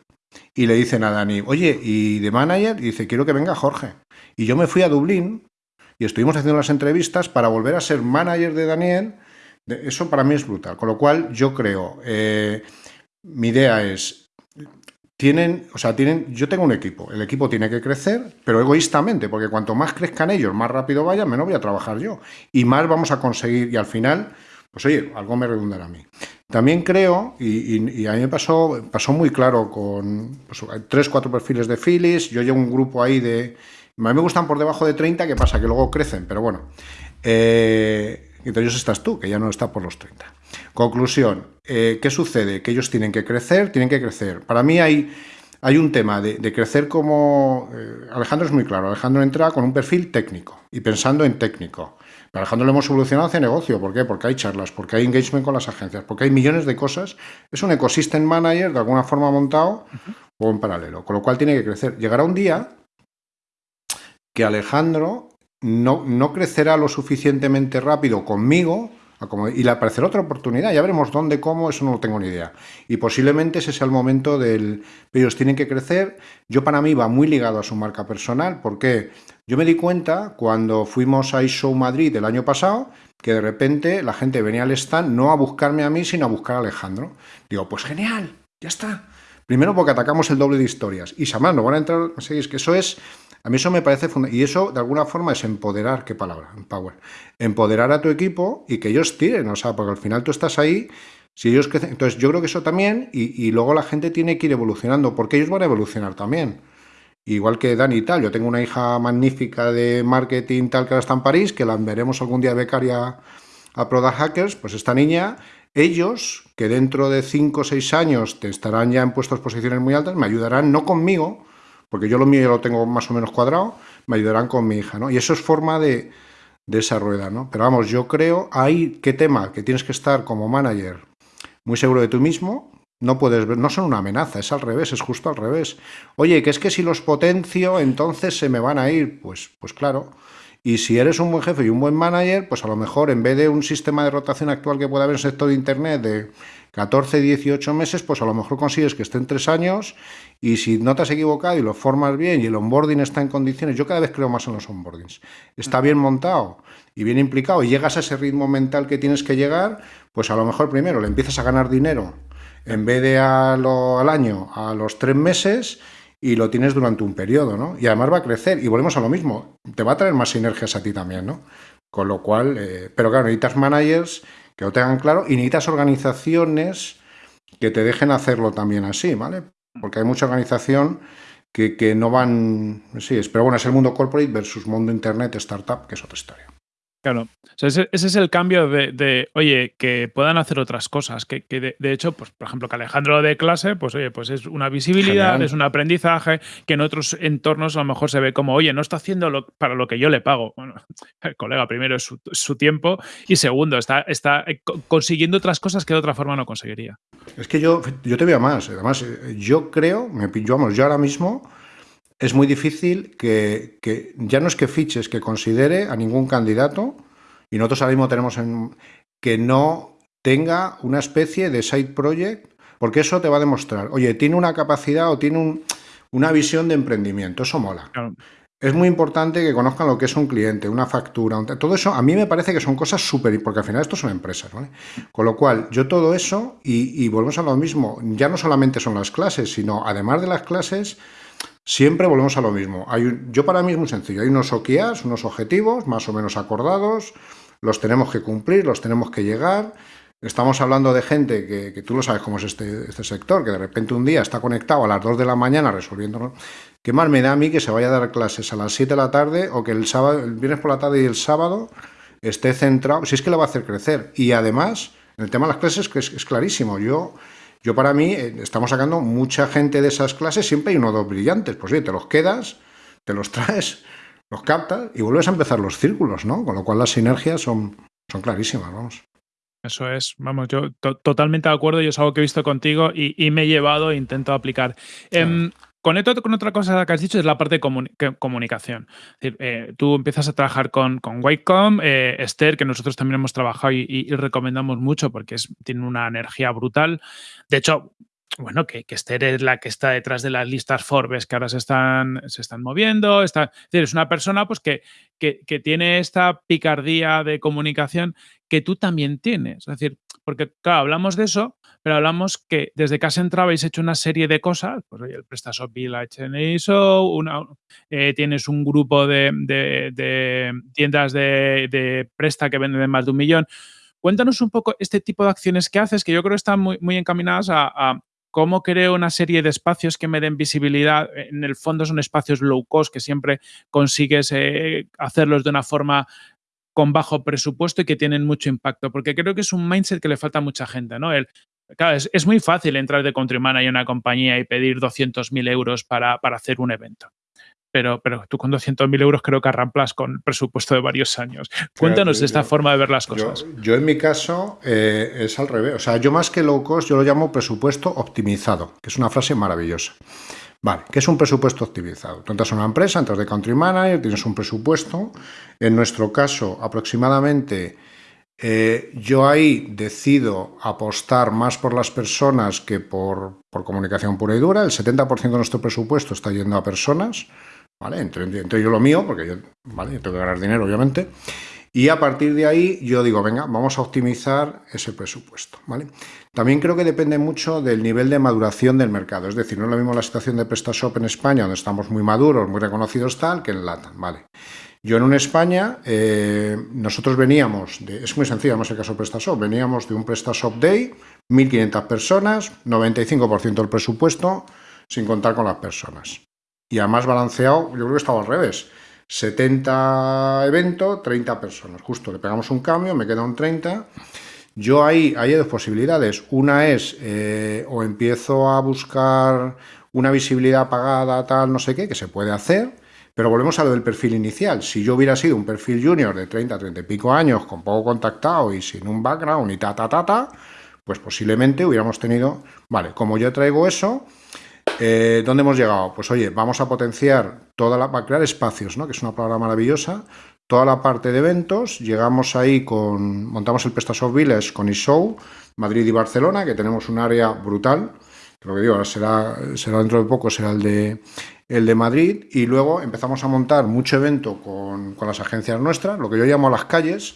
[SPEAKER 1] y le dicen a Dani, oye, ¿y de manager? Y dice, quiero que venga Jorge. Y yo me fui a Dublín y estuvimos haciendo las entrevistas para volver a ser manager de Daniel. Eso para mí es brutal. Con lo cual, yo creo, eh, mi idea es, tienen, o sea, tienen, yo tengo un equipo, el equipo tiene que crecer, pero egoístamente, porque cuanto más crezcan ellos, más rápido vayan, menos voy a trabajar yo. Y más vamos a conseguir, y al final, pues oye, algo me redundará a mí. También creo, y, a mí me pasó, pasó muy claro con pues, tres, cuatro perfiles de Phyllis, yo llevo un grupo ahí de... A mí me gustan por debajo de 30, que pasa? Que luego crecen, pero bueno. Eh, entonces estás tú, que ya no está por los 30. Conclusión, eh, ¿qué sucede? Que ellos tienen que crecer, tienen que crecer. Para mí hay, hay un tema de, crecer como... Eh, Alejandro es muy claro, Alejandro entra con un perfil técnico y pensando en técnico. Alejandro lo hemos evolucionado hacia negocio. ¿Por qué? Porque hay charlas, porque hay engagement con las agencias, porque hay millones de cosas. Es un ecosystem manager de alguna forma montado o en paralelo. Con lo cual tiene que crecer. Llegará un día que Alejandro no, crecerá lo suficientemente rápido conmigo y le aparecerá otra oportunidad. Ya veremos dónde, cómo, eso no lo tengo ni idea. Y posiblemente ese sea el momento del... Ellos tienen que crecer. Yo para mí va muy ligado a su marca personal. porque Yo me di cuenta cuando fuimos a iShow Madrid el año pasado que de repente la gente venía al stand no a buscarme a mí, sino a buscar a Alejandro. Digo, pues genial, ya está. Primero porque atacamos el doble de historias. Y Samar, no van a entrar... Es que eso es a mí eso me parece fundamental. Y eso, de alguna forma, es empoderar, qué palabra, empower. Empoderar a tu equipo y que ellos tiren, o sea, porque al final tú estás ahí, si ellos crecen... Entonces, yo creo que eso también, y, luego la gente tiene que ir evolucionando, porque ellos van a evolucionar también. Igual que Dani y tal, yo tengo una hija magnífica de marketing tal que ahora está en París, que la veremos algún día becaria a Product Hackers, pues esta niña, ellos, que dentro de 5 o 6 años te estarán ya en puestos posiciones muy altas, me ayudarán, no conmigo, porque yo lo mío lo tengo más o menos cuadrado, me ayudarán con mi hija, ¿no? Y eso es forma de, esa rueda, ¿no? Pero vamos, yo creo, hay qué tema, que tienes que estar como manager muy seguro de tú mismo, no puedes ver, no son una amenaza, es al revés, es justo al revés. Oye, que es que si los potencio, entonces se me van a ir, pues, pues claro. Y si eres un buen jefe y un buen manager, pues a lo mejor en vez de un sistema de rotación actual que puede haber en el sector de Internet de 14, 18 meses, pues a lo mejor consigues que estén tres años y si no te has equivocado y lo formas bien y el onboarding está en condiciones, yo cada vez creo más en los onboardings, está bien montado y bien implicado y llegas a ese ritmo mental que tienes que llegar, pues a lo mejor primero le empiezas a ganar dinero en vez de al año, a los tres meses y lo tienes durante un periodo, ¿no? Y además va a crecer y volvemos a lo mismo, te va a traer más sinergias a ti también, ¿no? Con lo cual, eh, pero claro, necesitas managers que lo tengan claro y necesitas organizaciones que te dejen hacerlo también así, ¿vale? Porque hay mucha organización que, que no van... Sí, pero bueno, es el mundo corporate versus mundo internet, startup, que es otra historia.
[SPEAKER 2] Claro, ese, es el cambio de, oye, que puedan hacer otras cosas, que, de, hecho, pues, por ejemplo, que Alejandro de clase, pues oye, pues es una visibilidad, es un aprendizaje, que en otros entornos a lo mejor se ve como, oye, no está haciendo lo, para lo que yo le pago. Bueno, el colega primero es su, tiempo y segundo, está, está eh, consiguiendo otras cosas que de otra forma no conseguiría.
[SPEAKER 1] Es que yo, yo te veo más, además, eh, yo creo, me, yo, vamos, yo ahora mismo es muy difícil que, ya no es que fiches, que considere a ningún candidato, y nosotros ahora mismo tenemos en, que no tenga una especie de side project, porque eso te va a demostrar, oye, tiene una capacidad o tiene una visión de emprendimiento, eso mola. Es muy importante que conozcan lo que es un cliente, una factura, todo eso a mí me parece que son cosas súper, porque al final esto son empresas, ¿vale? Con lo cual, yo todo eso, y, y volvemos a lo mismo, ya no solamente son las clases, sino además de las clases, Siempre volvemos a lo mismo. Hay yo para mí es muy sencillo. Hay unos OKRs, unos objetivos más o menos acordados, los tenemos que cumplir, los tenemos que llegar. Estamos hablando de gente que, tú lo sabes cómo es este, este, sector, que de repente un día está conectado a las 2 de la mañana resolviendo... ¿Qué más me da a mí que se vaya a dar clases a las 7 de la tarde o que el, sábado, el viernes por la tarde y el sábado esté centrado? Si es que le va a hacer crecer. Y además, el tema de las clases que es clarísimo. Yo yo para mí, eh, estamos sacando mucha gente de esas clases, siempre hay uno o dos brillantes. Pues oye, te los quedas, te los traes, los captas y vuelves a empezar los círculos, ¿no? Con lo cual las sinergias son, son clarísimas, vamos.
[SPEAKER 2] Eso es, vamos, yo totalmente de acuerdo, yo es algo que he visto contigo y, me he llevado e intento aplicar. Em, Conecto con otra cosa que has dicho, es la parte de comunicación. Eh, tú empiezas a trabajar con, con eh, Esther, que nosotros también hemos trabajado y, recomendamos mucho porque tiene una energía brutal. De hecho, bueno, que, Esther es la que está detrás de las listas Forbes que ahora se están, se están moviendo. Está, es, una persona pues, que, que, que, tiene esta picardía de comunicación que tú también tienes. Es decir, porque, claro, hablamos de eso, pero hablamos que desde que has entrado habéis hecho una serie de cosas, pues oye, el PrestaShop Village en eso, una, eh, tienes un grupo de, tiendas de, presta que venden más de un millón. Cuéntanos un poco este tipo de acciones que haces, que yo creo que están muy, muy encaminadas a, cómo creo una serie de espacios que me den visibilidad. En el fondo son espacios low cost que siempre consigues eh, hacerlos de una forma con bajo presupuesto y que tienen mucho impacto, porque creo que es un mindset que le falta a mucha gente, ¿no? Claro, es, muy fácil entrar de country manager en una compañía y pedir 200.000 euros para hacer un evento pero, pero tú con 200.000 euros creo que arramplas con presupuesto de varios años. Cuéntanos esta forma de ver las cosas.
[SPEAKER 1] Yo, en mi caso eh, es al revés. O sea, yo más que low cost, yo lo llamo presupuesto optimizado, que es una frase maravillosa. Vale, ¿qué es un presupuesto optimizado? Tú entras a una empresa, entras de country manager, tienes un presupuesto. En nuestro caso, aproximadamente, eh, yo ahí decido apostar más por las personas que por, por comunicación pura y dura. El 70% de nuestro presupuesto está yendo a personas. ¿Vale? Entre, yo lo mío, porque yo, tengo que ganar dinero, obviamente. Y a partir de ahí yo digo, venga, vamos a optimizar ese presupuesto. También creo que depende mucho del nivel de maduración del mercado. Es decir, no es lo mismo la situación de PrestaShop en España, donde estamos muy maduros, muy reconocidos tal, que en LATAM. Yo en una España, eh, nosotros veníamos, de, es muy sencillo, no es el caso de PrestaShop, veníamos de un PrestaShop Day, 1.500 personas, 95% del presupuesto, sin contar con las personas y además balanceado, yo creo que estaba al revés. 70 eventos, 30 personas. Justo le pegamos un cambio, me queda un 30. Yo ahí hay dos posibilidades. Una es eh, o empiezo a buscar una visibilidad pagada, tal, no sé qué, que se puede hacer, pero volvemos a lo del perfil inicial. Si yo hubiera sido un perfil junior de 30, 30 y pico años, con poco contactado y sin un background y ta, ta, ta, ta, pues posiblemente hubiéramos tenido, vale, como yo traigo eso, eh, ¿Dónde hemos llegado? Pues oye, vamos a potenciar toda la... para crear espacios, ¿no? Que es una palabra maravillosa. Toda la parte de eventos, llegamos ahí con... montamos el PrestaSoft Village con eShow, Madrid y Barcelona, que tenemos un área brutal. Lo que digo, será, será dentro de poco, será el de, el de Madrid. Y luego empezamos a montar mucho evento con, con las agencias nuestras, lo que yo llamo las calles,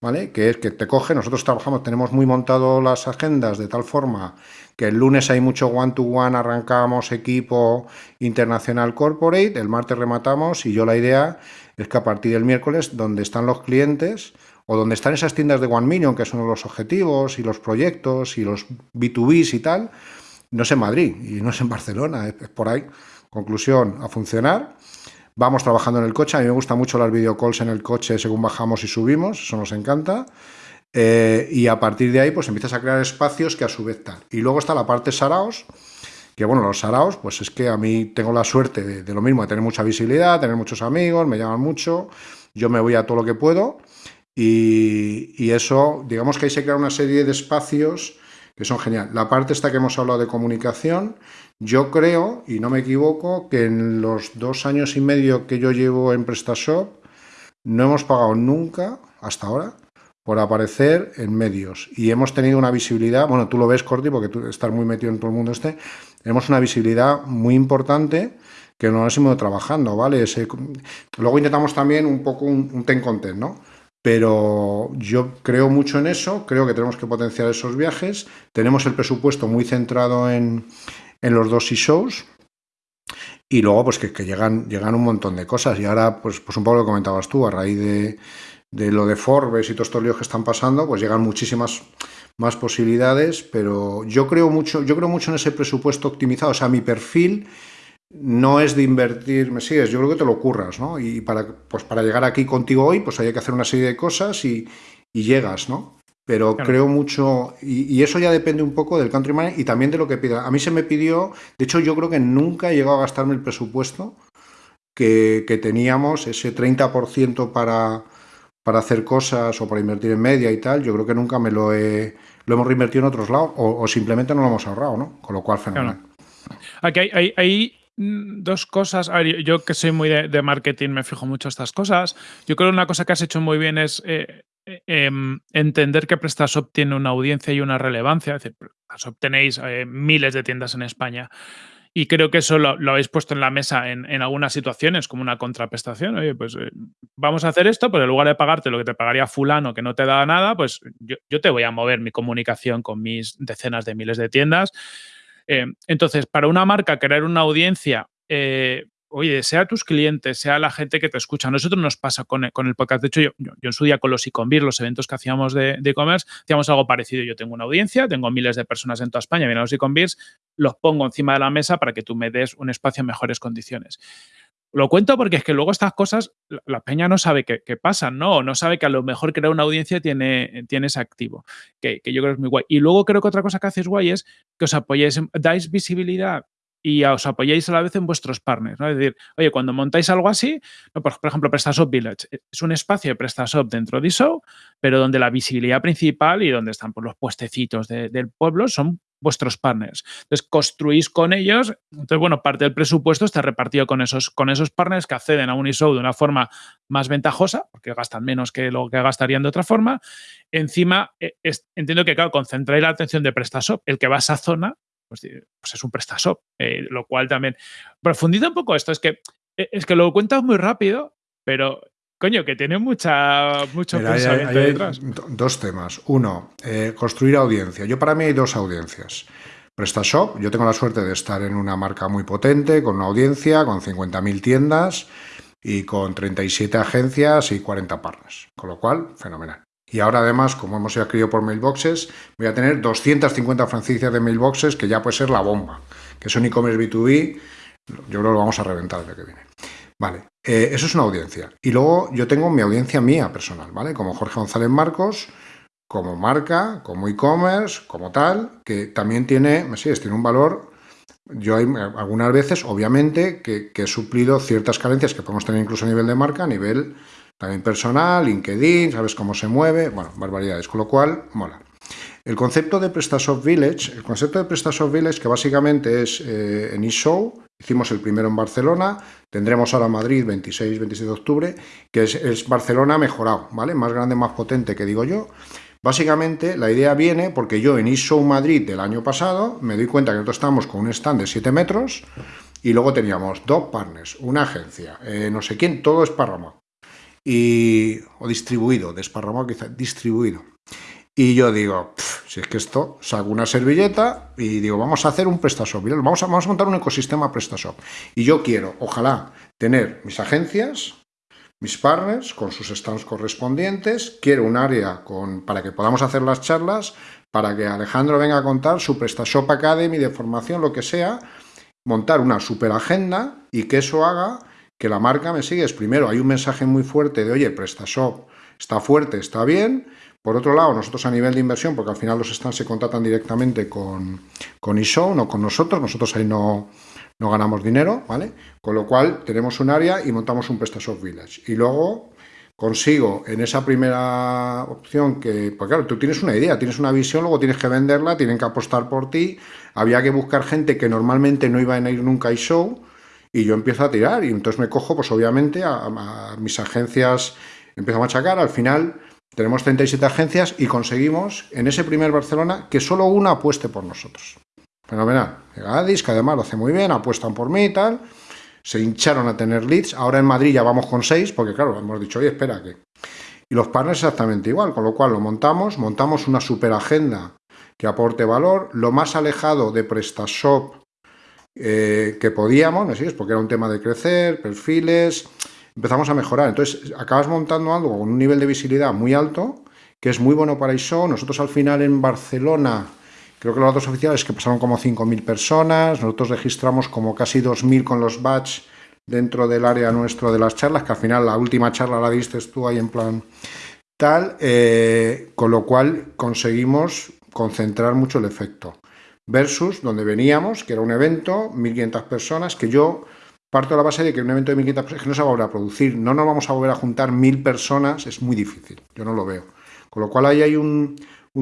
[SPEAKER 1] ¿vale? Que es que te coge, nosotros trabajamos, tenemos muy montado las agendas de tal forma que el lunes hay mucho one-to-one, arrancamos equipo internacional corporate, el martes rematamos y yo la idea es que a partir del miércoles, donde están los clientes o donde están esas tiendas de One Million, que son los objetivos y los proyectos y los B2Bs y tal, no es en Madrid y no es en Barcelona, es por ahí. Conclusión, a funcionar. Vamos trabajando en el coche, a mí me gustan mucho las videocalls en el coche según bajamos y subimos, eso nos encanta. Eh, y a partir de ahí, pues empiezas a crear espacios que a su vez están. Y luego está la parte Saraos, que bueno, los Saraos, pues es que a mí tengo la suerte de, lo mismo, de tener mucha visibilidad, tener muchos amigos, me llaman mucho, yo me voy a todo lo que puedo. Y, y eso, digamos que ahí se crea una serie de espacios que son genial. La parte esta que hemos hablado de comunicación, yo creo, y no me equivoco, que en los dos años y medio que yo llevo en PrestaShop, no hemos pagado nunca, hasta ahora, por aparecer en medios. Y hemos tenido una visibilidad, bueno, tú lo ves, Corti, porque tú estás muy metido en todo el mundo este, tenemos una visibilidad muy importante que nos hemos ido trabajando, ¿vale? luego intentamos también un poco un, ten content, ¿no? Pero yo creo mucho en eso, creo que tenemos que potenciar esos viajes, tenemos el presupuesto muy centrado en, en los dos e-shows, y luego pues que, que, llegan, llegan un montón de cosas, y ahora pues, pues un poco lo comentabas tú, a raíz de de lo de Forbes y todos estos líos que están pasando, pues llegan muchísimas más posibilidades, pero yo creo mucho, yo creo mucho en ese presupuesto optimizado. O sea, mi perfil no es de invertir, me sigues, yo creo que te lo ocurras, ¿no? Y para, pues para llegar aquí contigo hoy, pues hay que hacer una serie de cosas y, llegas, ¿no? Pero creo mucho, y, eso ya depende un poco del country y también de lo que pida. A mí se me pidió, de hecho yo creo que nunca he llegado a gastarme el presupuesto que, que teníamos, ese 30% para, para hacer cosas o para invertir en media y tal, yo creo que nunca me lo he lo hemos reinvertido en otros lados o, simplemente no lo hemos ahorrado, ¿no? Con lo cual, fenomenal.
[SPEAKER 2] Aquí hay, hay, mm, dos cosas. A ver, yo que soy muy de, marketing me fijo mucho estas cosas. Yo creo que una cosa que has hecho muy bien es eh, eh, em, entender que PrestaShop tiene una audiencia y una relevancia. Es decir, PrestaShop tenéis eh, miles de tiendas en España. Y creo que eso lo, habéis puesto en la mesa en, algunas situaciones como una contraprestación. Oye, pues eh, vamos a hacer esto, pero en lugar de pagarte lo que te pagaría fulano que no te da nada, pues yo, te voy a mover mi comunicación con mis decenas de miles de tiendas. Entonces, para una marca crear una audiencia oye, sea tus clientes, sea la gente que te escucha. A nosotros nos pasa con, el, podcast. De hecho, yo, yo, en su día con los e los eventos que hacíamos de e-commerce, hacíamos algo parecido. Yo tengo una audiencia, tengo miles de personas en toda España, vienen los e-commerce, los pongo encima de la mesa para que tú me des un espacio en mejores condiciones. lo cuento porque es que luego estas cosas, la, peña no sabe qué, pasan, ¿no? no sabe que a lo mejor crear una audiencia tiene, tiene ese activo, que, yo creo que es muy guay. Y luego creo que otra cosa que haces guay es que os apoyéis, dais visibilidad y os apoyáis a la vez en vuestros partners, ¿no? Es decir, oye, cuando montáis algo así, por, ejemplo, PrestaShop Village, eh, es un espacio de PrestaShop dentro de ISO, pero donde la visibilidad principal y donde están pues, los puestecitos del pueblo son vuestros partners. Entonces, construís con ellos, entonces, bueno, parte del presupuesto está repartido con esos, con esos partners que acceden a un ISO de una forma más ventajosa, porque gastan menos que lo que gastarían de otra forma. Encima, eh, entiendo que, claro, concentráis la atención de PrestaShop, el que va a esa zona, pues, pues, es un PrestaShop, eh, lo cual también profundiza un poco esto, es que, eh, es que lo cuentas muy rápido, pero coño, que tiene mucha, mucho pensamiento detrás.
[SPEAKER 1] Dos temas. Uno, eh, construir audiencia. Yo para mí hay dos audiencias. PrestaShop, yo tengo la suerte de estar en una marca muy potente, con una audiencia, con 50.000 tiendas y con 37 agencias y 40 partners. Con lo cual, fenomenal. Y ahora además, como hemos sido adquirido por Mailboxes, voy a tener 250 franquicias de Mailboxes, que ya puede ser la bomba, que son e-commerce B2B, yo creo que lo vamos a reventar el día que viene. Vale, eh, eso es una audiencia. Y luego yo tengo mi audiencia mía personal, ¿vale? Como Jorge González Marcos, como marca, como e-commerce, como tal, que también tiene, me sigues, tiene un valor. Yo hay algunas veces, obviamente, que he suplido ciertas carencias que podemos tener incluso a nivel de marca, a nivel también personal, LinkedIn, sabes cómo se mueve, bueno, barbaridades, con lo cual mola. El concepto de PrestaShop Village, el concepto de PrestaShop Village, que básicamente es eh, en eShow, hicimos el primero en Barcelona, tendremos ahora Madrid 26-27 de octubre, que es, Barcelona mejorado, ¿vale? Más grande, más potente, que digo yo. Básicamente, la idea viene porque yo en eShow Madrid del año pasado me doy cuenta que nosotros estamos con un stand de 7 metros y luego teníamos dos partners, una agencia, eh, no sé quién, todo esparramado y, o distribuido, desparramado quizá, distribuido. Y yo digo, si es que esto, saco una servilleta y digo, vamos a hacer un PrestaShop, vamos a, vamos a montar un ecosistema PrestaShop. Y yo quiero, ojalá, tener mis agencias, mis partners con sus stands correspondientes, quiero un área con, para que podamos hacer las charlas, para que Alejandro venga a contar su PrestaShop Academy de formación, lo que sea, montar una super agenda y que eso haga que la marca me sigue es primero, hay un mensaje muy fuerte de, oye, PrestaShop está fuerte, está bien. Por otro lado, nosotros a nivel de inversión, porque al final los stands se contratan directamente con, con no con nosotros, nosotros ahí no, no ganamos dinero, ¿vale? Con lo cual tenemos un área y montamos un PrestaShop Village. Y luego consigo en esa primera opción que, pues claro, tú tienes una idea, tienes una visión, luego tienes que venderla, tienen que apostar por ti, había que buscar gente que normalmente no iba a ir nunca a eShow, y yo empiezo a tirar y entonces me cojo pues obviamente a, mis agencias, empiezo a machacar, al final tenemos 37 agencias y conseguimos en ese primer Barcelona que solo una apueste por nosotros. Fenomenal. Gadis, que además lo hace muy bien, apuestan por mí y tal. Se hincharon a tener leads. Ahora en Madrid ya vamos con seis, porque claro, hemos dicho, oye, espera que... Y los partners exactamente igual, con lo cual lo montamos, montamos una super agenda que aporte valor. Lo más alejado de PrestaShop eh, que podíamos, ¿no es Porque era un tema de crecer, perfiles, empezamos a mejorar. Entonces, acabas montando algo con un nivel de visibilidad muy alto, que es muy bueno para ISO. Nosotros al final en Barcelona, creo que los datos oficiales que pasaron como 5.000 personas, nosotros registramos como casi 2.000 con los batch dentro del área nuestro de las charlas, que al final la última charla la diste tú ahí en plan tal, eh, con lo cual conseguimos concentrar mucho el efecto versus donde veníamos, que era un evento, 1.500 personas, que yo parto de la base de que un evento de 1.500 personas que no se va a volver a producir, no nos vamos a volver a juntar 1.000 personas, es muy difícil, yo no lo veo. Con lo cual ahí hay un,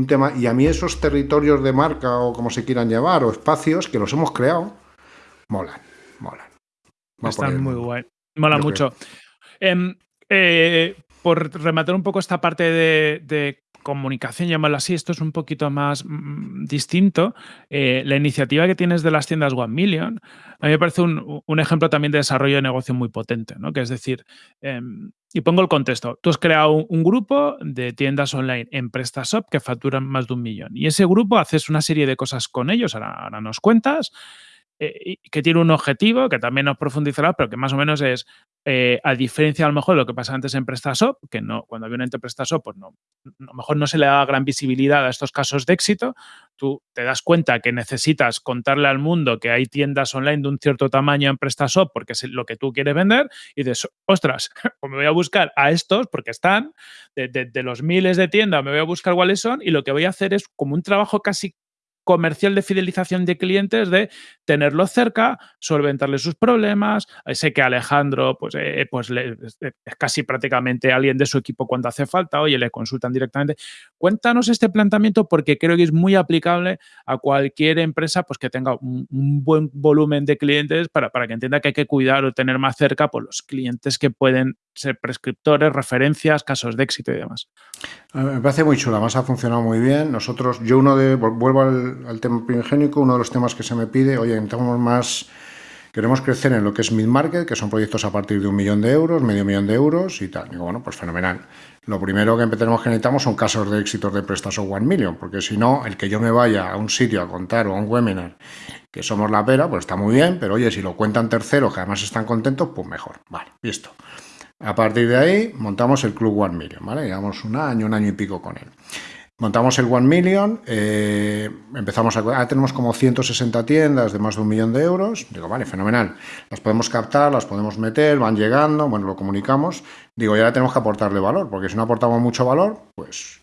[SPEAKER 1] tema, y a mí esos territorios de marca o como se quieran llamar, o espacios que los hemos creado, molan, molan.
[SPEAKER 2] Están muy guay, mola mucho. Em, eh, por rematar un poco esta parte de comunicación, llamarlo así, esto es un poquito más mm, distinto. Eh, la iniciativa que tienes de las tiendas One Million, a mí me parece un, ejemplo también de desarrollo de negocio muy potente, ¿no? Que es decir, em, y pongo el contexto, tú has creado un, grupo de tiendas online en PrestaShop que facturan más de un millón y ese grupo haces una serie de cosas con ellos, ahora, nos cuentas, eh, que tiene un objetivo, que también nos profundizará, pero que más o menos es, eh, a diferencia a lo mejor de lo que pasa antes en PrestaShop, que no, cuando había un ente PrestaShop, pues no, a lo mejor no se le da gran visibilidad a estos casos de éxito, tú te das cuenta que necesitas contarle al mundo que hay tiendas online de un cierto tamaño en PrestaShop porque es lo que tú quieres vender y dices, ostras, me voy a buscar a estos porque están, de, de los miles de tiendas me voy a buscar cuáles son y lo que voy a hacer es como un trabajo casi comercial de fidelización de clientes de tenerlos cerca, solventarle sus problemas. Eh, sé que Alejandro pues, eh, pues es casi prácticamente alguien de su equipo cuando hace falta, oye, le consultan directamente. Cuéntanos este planteamiento porque creo que es muy aplicable a cualquier empresa pues, que tenga un, buen volumen de clientes para, para, que entienda que hay que cuidar o tener más cerca pues, los clientes que pueden ser prescriptores, referencias, casos de éxito y demás.
[SPEAKER 1] Me parece muy chula, más ha funcionado muy bien. Nosotros, yo uno de, vuelvo al, tema primigénico, uno de los temas que se me pide, oye, necesitamos más, queremos crecer en lo que es mid-market, que son proyectos a partir de un millón de euros, medio millón de euros y tal. Digo, bueno, pues fenomenal. Lo primero que tenemos que necesitamos son casos de éxitos de prestas o one million, porque si no, el que yo me vaya a un sitio a contar o a un webinar que somos la pera, pues está muy bien, pero oye, si lo cuentan terceros que además están contentos, pues mejor. Vale, listo. A partir de ahí montamos el Club One Million, ¿vale? Llevamos un año, un año y pico con él. Montamos el One Million, eh, empezamos a... Ah, tenemos como 160 tiendas de más de un millón de euros. Digo, vale, fenomenal. Las podemos captar, las podemos meter, van llegando, bueno, lo comunicamos. Digo, ya tenemos que aportarle valor, porque si no aportamos mucho valor, pues,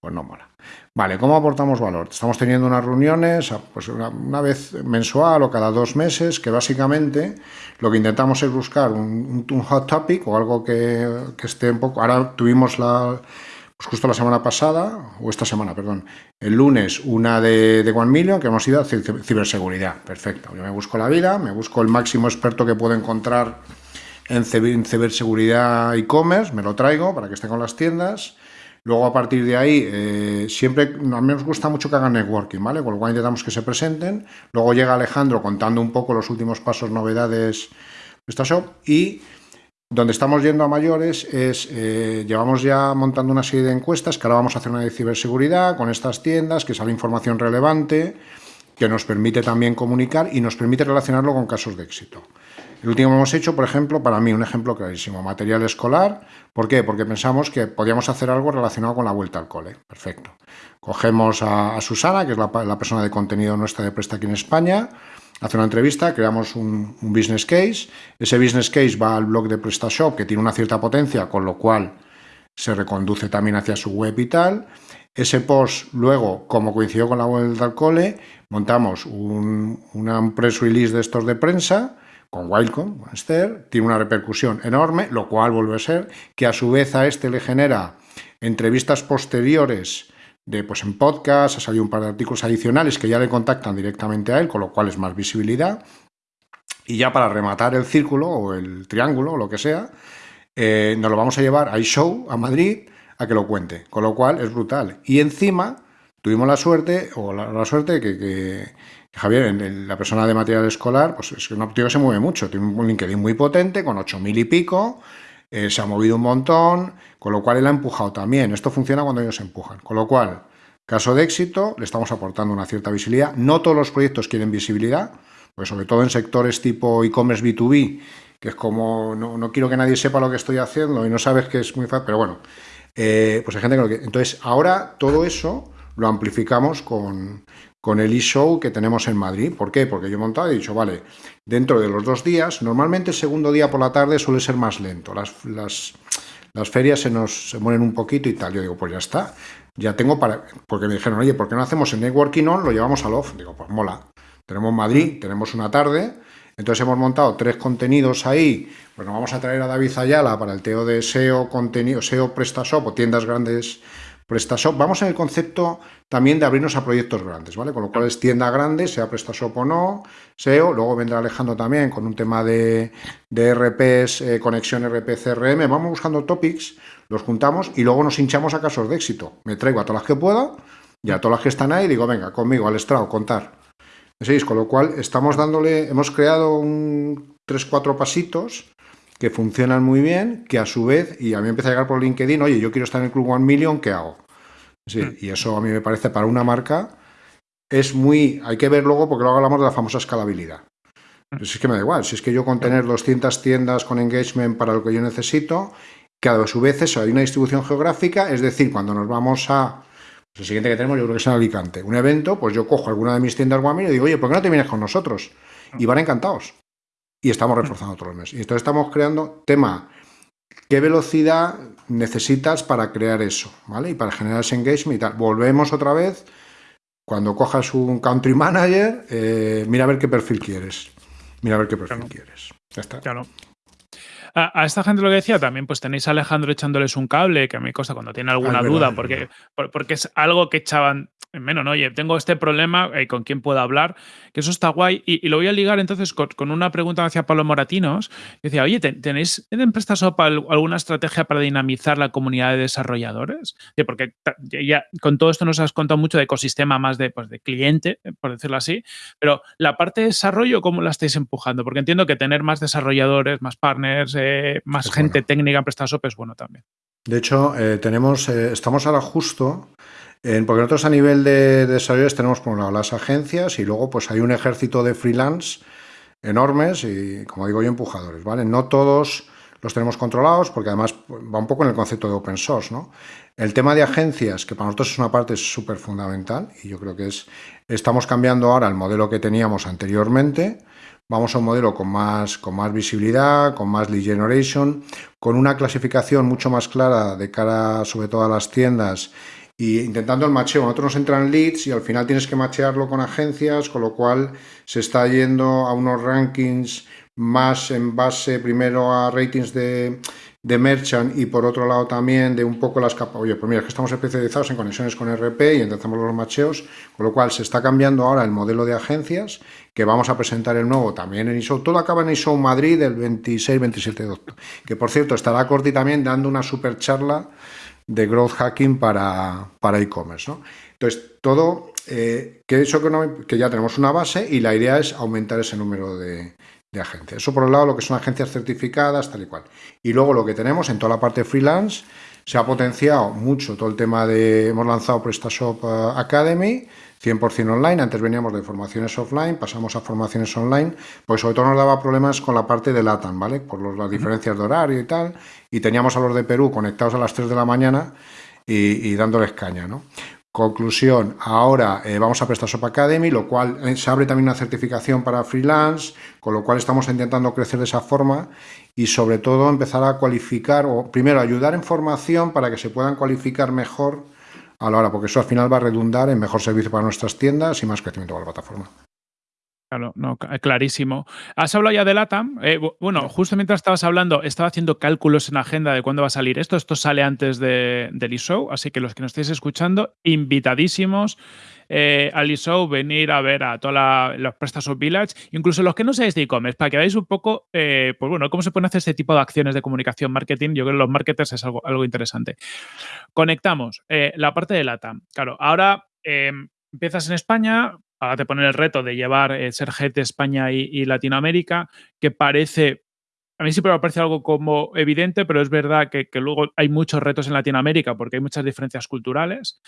[SPEAKER 1] pues no mola. Vale, ¿cómo aportamos valor? Estamos teniendo unas reuniones pues una, vez mensual o cada dos meses, que básicamente lo que intentamos es buscar un, hot topic o algo que, esté un poco... Ahora tuvimos la, pues justo la semana pasada, o esta semana, perdón, el lunes una de, de One Million, que hemos ido a ciberseguridad. Perfecto, yo me busco la vida, me busco el máximo experto que puedo encontrar en ciberseguridad e-commerce, me lo traigo para que esté con las tiendas Luego, a partir de ahí, eh, siempre, a mí nos gusta mucho que hagan networking, ¿vale? Con lo cual intentamos que se presenten. Luego llega Alejandro contando un poco los últimos pasos, novedades de esta shop. Y donde estamos yendo a mayores es, eh, llevamos ya montando una serie de encuestas, que ahora vamos a hacer una de ciberseguridad con estas tiendas, que sale información relevante, que nos permite también comunicar y nos permite relacionarlo con casos de éxito. El último hemos hecho, por ejemplo, para mí un ejemplo clarísimo, material escolar. ¿Por qué? Porque pensamos que podíamos hacer algo relacionado con la vuelta al cole. Perfecto. Cogemos a, Susana, que es la, persona de contenido nuestra de Presta aquí en España, hace una entrevista, creamos un, business case. Ese business case va al blog de PrestaShop, que tiene una cierta potencia, con lo cual se reconduce también hacia su web y tal. Ese post, luego, como coincidió con la vuelta al cole, montamos un, una press release de estos de prensa, con Wildcom, con Esther, tiene una repercusión enorme, lo cual vuelve a ser que a su vez a este le genera entrevistas posteriores de, pues en podcast, ha salido un par de artículos adicionales que ya le contactan directamente a él, con lo cual es más visibilidad. Y ya para rematar el círculo o el triángulo o lo que sea, eh, nos lo vamos a llevar a iShow, a Madrid, a que lo cuente, con lo cual es brutal. Y encima tuvimos la suerte, o la, suerte que Javier, la persona de material escolar, pues es un tío se mueve mucho, tiene un LinkedIn muy potente, con 8.000 y pico, eh, se ha movido un montón, con lo cual él ha empujado también. Esto funciona cuando ellos empujan. Con lo cual, caso de éxito, le estamos aportando una cierta visibilidad. No todos los proyectos quieren visibilidad, pues sobre todo en sectores tipo e-commerce B2B, que es como, no, quiero que nadie sepa lo que estoy haciendo y no sabes que es muy fácil, pero bueno, eh, pues hay gente que lo que... Entonces, ahora todo eso lo amplificamos con, con el e-show que tenemos en Madrid. ¿Por qué? Porque yo he montado y he dicho, vale, dentro de los dos días, normalmente el segundo día por la tarde suele ser más lento, las, las, las ferias se nos se mueren un poquito y tal. Yo digo, pues ya está, ya tengo para... Porque me dijeron, oye, ¿por qué no hacemos el networking on? Lo llevamos al off. Digo, pues mola. Tenemos Madrid, tenemos una tarde, entonces hemos montado tres contenidos ahí, pues nos vamos a traer a David Ayala para el TEO de SEO, contenido, SEO PrestaShop o tiendas grandes PrestaShop. Vamos en el concepto también de abrirnos a proyectos grandes, ¿vale? Con lo cual es tienda grande, sea PrestaShop o no, SEO. Luego vendrá Alejandro también con un tema de, de RPs, eh, conexión RP, CRM. Vamos buscando topics, los juntamos y luego nos hinchamos a casos de éxito. Me traigo a todas las que pueda y a todas las que están ahí digo, venga, conmigo, al estrado, contar. ¿Veis? Con lo cual estamos dándole, hemos creado un 3-4 pasitos que funcionan muy bien, que a su vez, y a mí empieza a llegar por LinkedIn, oye, yo quiero estar en el Club One Million, ¿qué hago? Sí, hmm. y eso a mí me parece para una marca es muy, hay que ver luego porque luego hablamos de la famosa escalabilidad. Pues es que me da igual, si es que yo con tener 200 tiendas con engagement para lo que yo necesito, cada a su vez hay una distribución geográfica, es decir, cuando nos vamos a... Pues el siguiente que tenemos yo creo que es en Alicante, un evento, pues yo cojo alguna de mis tiendas Guamir y digo, oye, ¿por qué no te vienes con nosotros? Y van encantados. Y estamos reforzando todos los meses. Y entonces estamos creando tema, ¿qué velocidad necesitas para crear eso? ¿Vale? Y para generar ese engagement y tal. Volvemos otra vez, cuando cojas un country manager, eh, mira a ver qué perfil quieres. Mira a ver qué perfil quieres. Ya está.
[SPEAKER 2] Claro. A, esta gente lo que decía también, pues tenéis a Alejandro echándoles un cable, que a mí cosa cuando tiene alguna duda, porque, porque es algo que echaban menos, ¿no? Oye, tengo este problema, eh, ¿con quién puedo hablar? Que eso está guay. Y, lo voy a ligar entonces con, una pregunta hacia Pablo Moratinos. Que decía, oye, ¿tenéis en PrestaShop alguna estrategia para dinamizar la comunidad de desarrolladores? Porque ya con todo esto nos has contado mucho de ecosistema más de, pues, de cliente, eh, por decirlo así. Pero la parte de desarrollo, ¿cómo la estáis empujando? Porque entiendo que tener más desarrolladores, más partners, eh, más gente técnica en PrestaShop es bueno también.
[SPEAKER 1] De hecho, tenemos, estamos ahora justo porque nosotros a nivel de, desarrolladores tenemos por un lado las agencias y luego pues hay un ejército de freelance enormes y como digo yo empujadores, ¿vale? No todos los tenemos controlados porque además va un poco en el concepto de open source, ¿no? El tema de agencias, que para nosotros es una parte súper fundamental y yo creo que es, estamos cambiando ahora el modelo que teníamos anteriormente, vamos a un modelo con más, con más visibilidad, con más lead generation, con una clasificación mucho más clara de cara sobre todo a las tiendas y intentando el macheo. Nosotros nos entran leads y al final tienes que machearlo con agencias, con lo cual se está yendo a unos rankings más en base primero a ratings de, de merchant y por otro lado también de un poco las capas. Oye, pues mira, que estamos especializados en conexiones con RP y intentamos los macheos, con lo cual se está cambiando ahora el modelo de agencias, que vamos a presentar el nuevo también en ISO. Todo acaba en ISO Madrid el 26-27 de octubre, que por cierto estará Corti también dando una super charla de growth hacking para, para e-commerce. ¿no? Entonces, todo, eh, que, eso que ya tenemos una base y la idea es aumentar ese número de, de agencias. Eso por un lado lo que son agencias certificadas, tal y cual. Y luego lo que tenemos en toda la parte freelance, se ha potenciado mucho todo el tema de, hemos lanzado PrestaShop eh, Academy, 100% online, antes veníamos de formaciones offline, pasamos a formaciones online, pues sobre todo nos daba problemas con la parte de LATAM, ¿vale? Por las diferencias de horario y tal, y teníamos a los de Perú conectados a las 3 de la mañana y, dándoles caña, ¿no? Conclusión, ahora eh, vamos a prestar Shop Academy, lo cual eh, se abre también una certificación para freelance, con lo cual estamos intentando crecer de esa forma y sobre todo empezar a cualificar, o primero ayudar en formación para que se puedan cualificar mejor a la hora, porque eso al final va a redundar en mejor servicio para nuestras tiendas y más crecimiento para la plataforma.
[SPEAKER 2] Claro, no, clarísimo. Has hablado ya de LATAM. Eh, bueno, justo mientras estabas hablando, estaba haciendo cálculos en agenda de cuándo va a salir esto. Esto sale antes de, del e-show, así que los que nos estéis escuchando, invitadísimos eh, al e-show, venir a ver a todos los PrestaShop Village, incluso los que no seáis de e-commerce, para que veáis un poco, eh, pues bueno, cómo se pueden hacer este tipo de acciones de comunicación, marketing. Yo creo que los marketers es algo, algo interesante. Conectamos la parte de LATAM. Claro, ahora empiezas en España, ahora te ponen el reto de llevar, eh, ser head de España y, Latinoamérica, que parece a mí siempre me parece algo como evidente, pero es verdad que, luego hay muchos retos en Latinoamérica porque hay muchas diferencias culturales.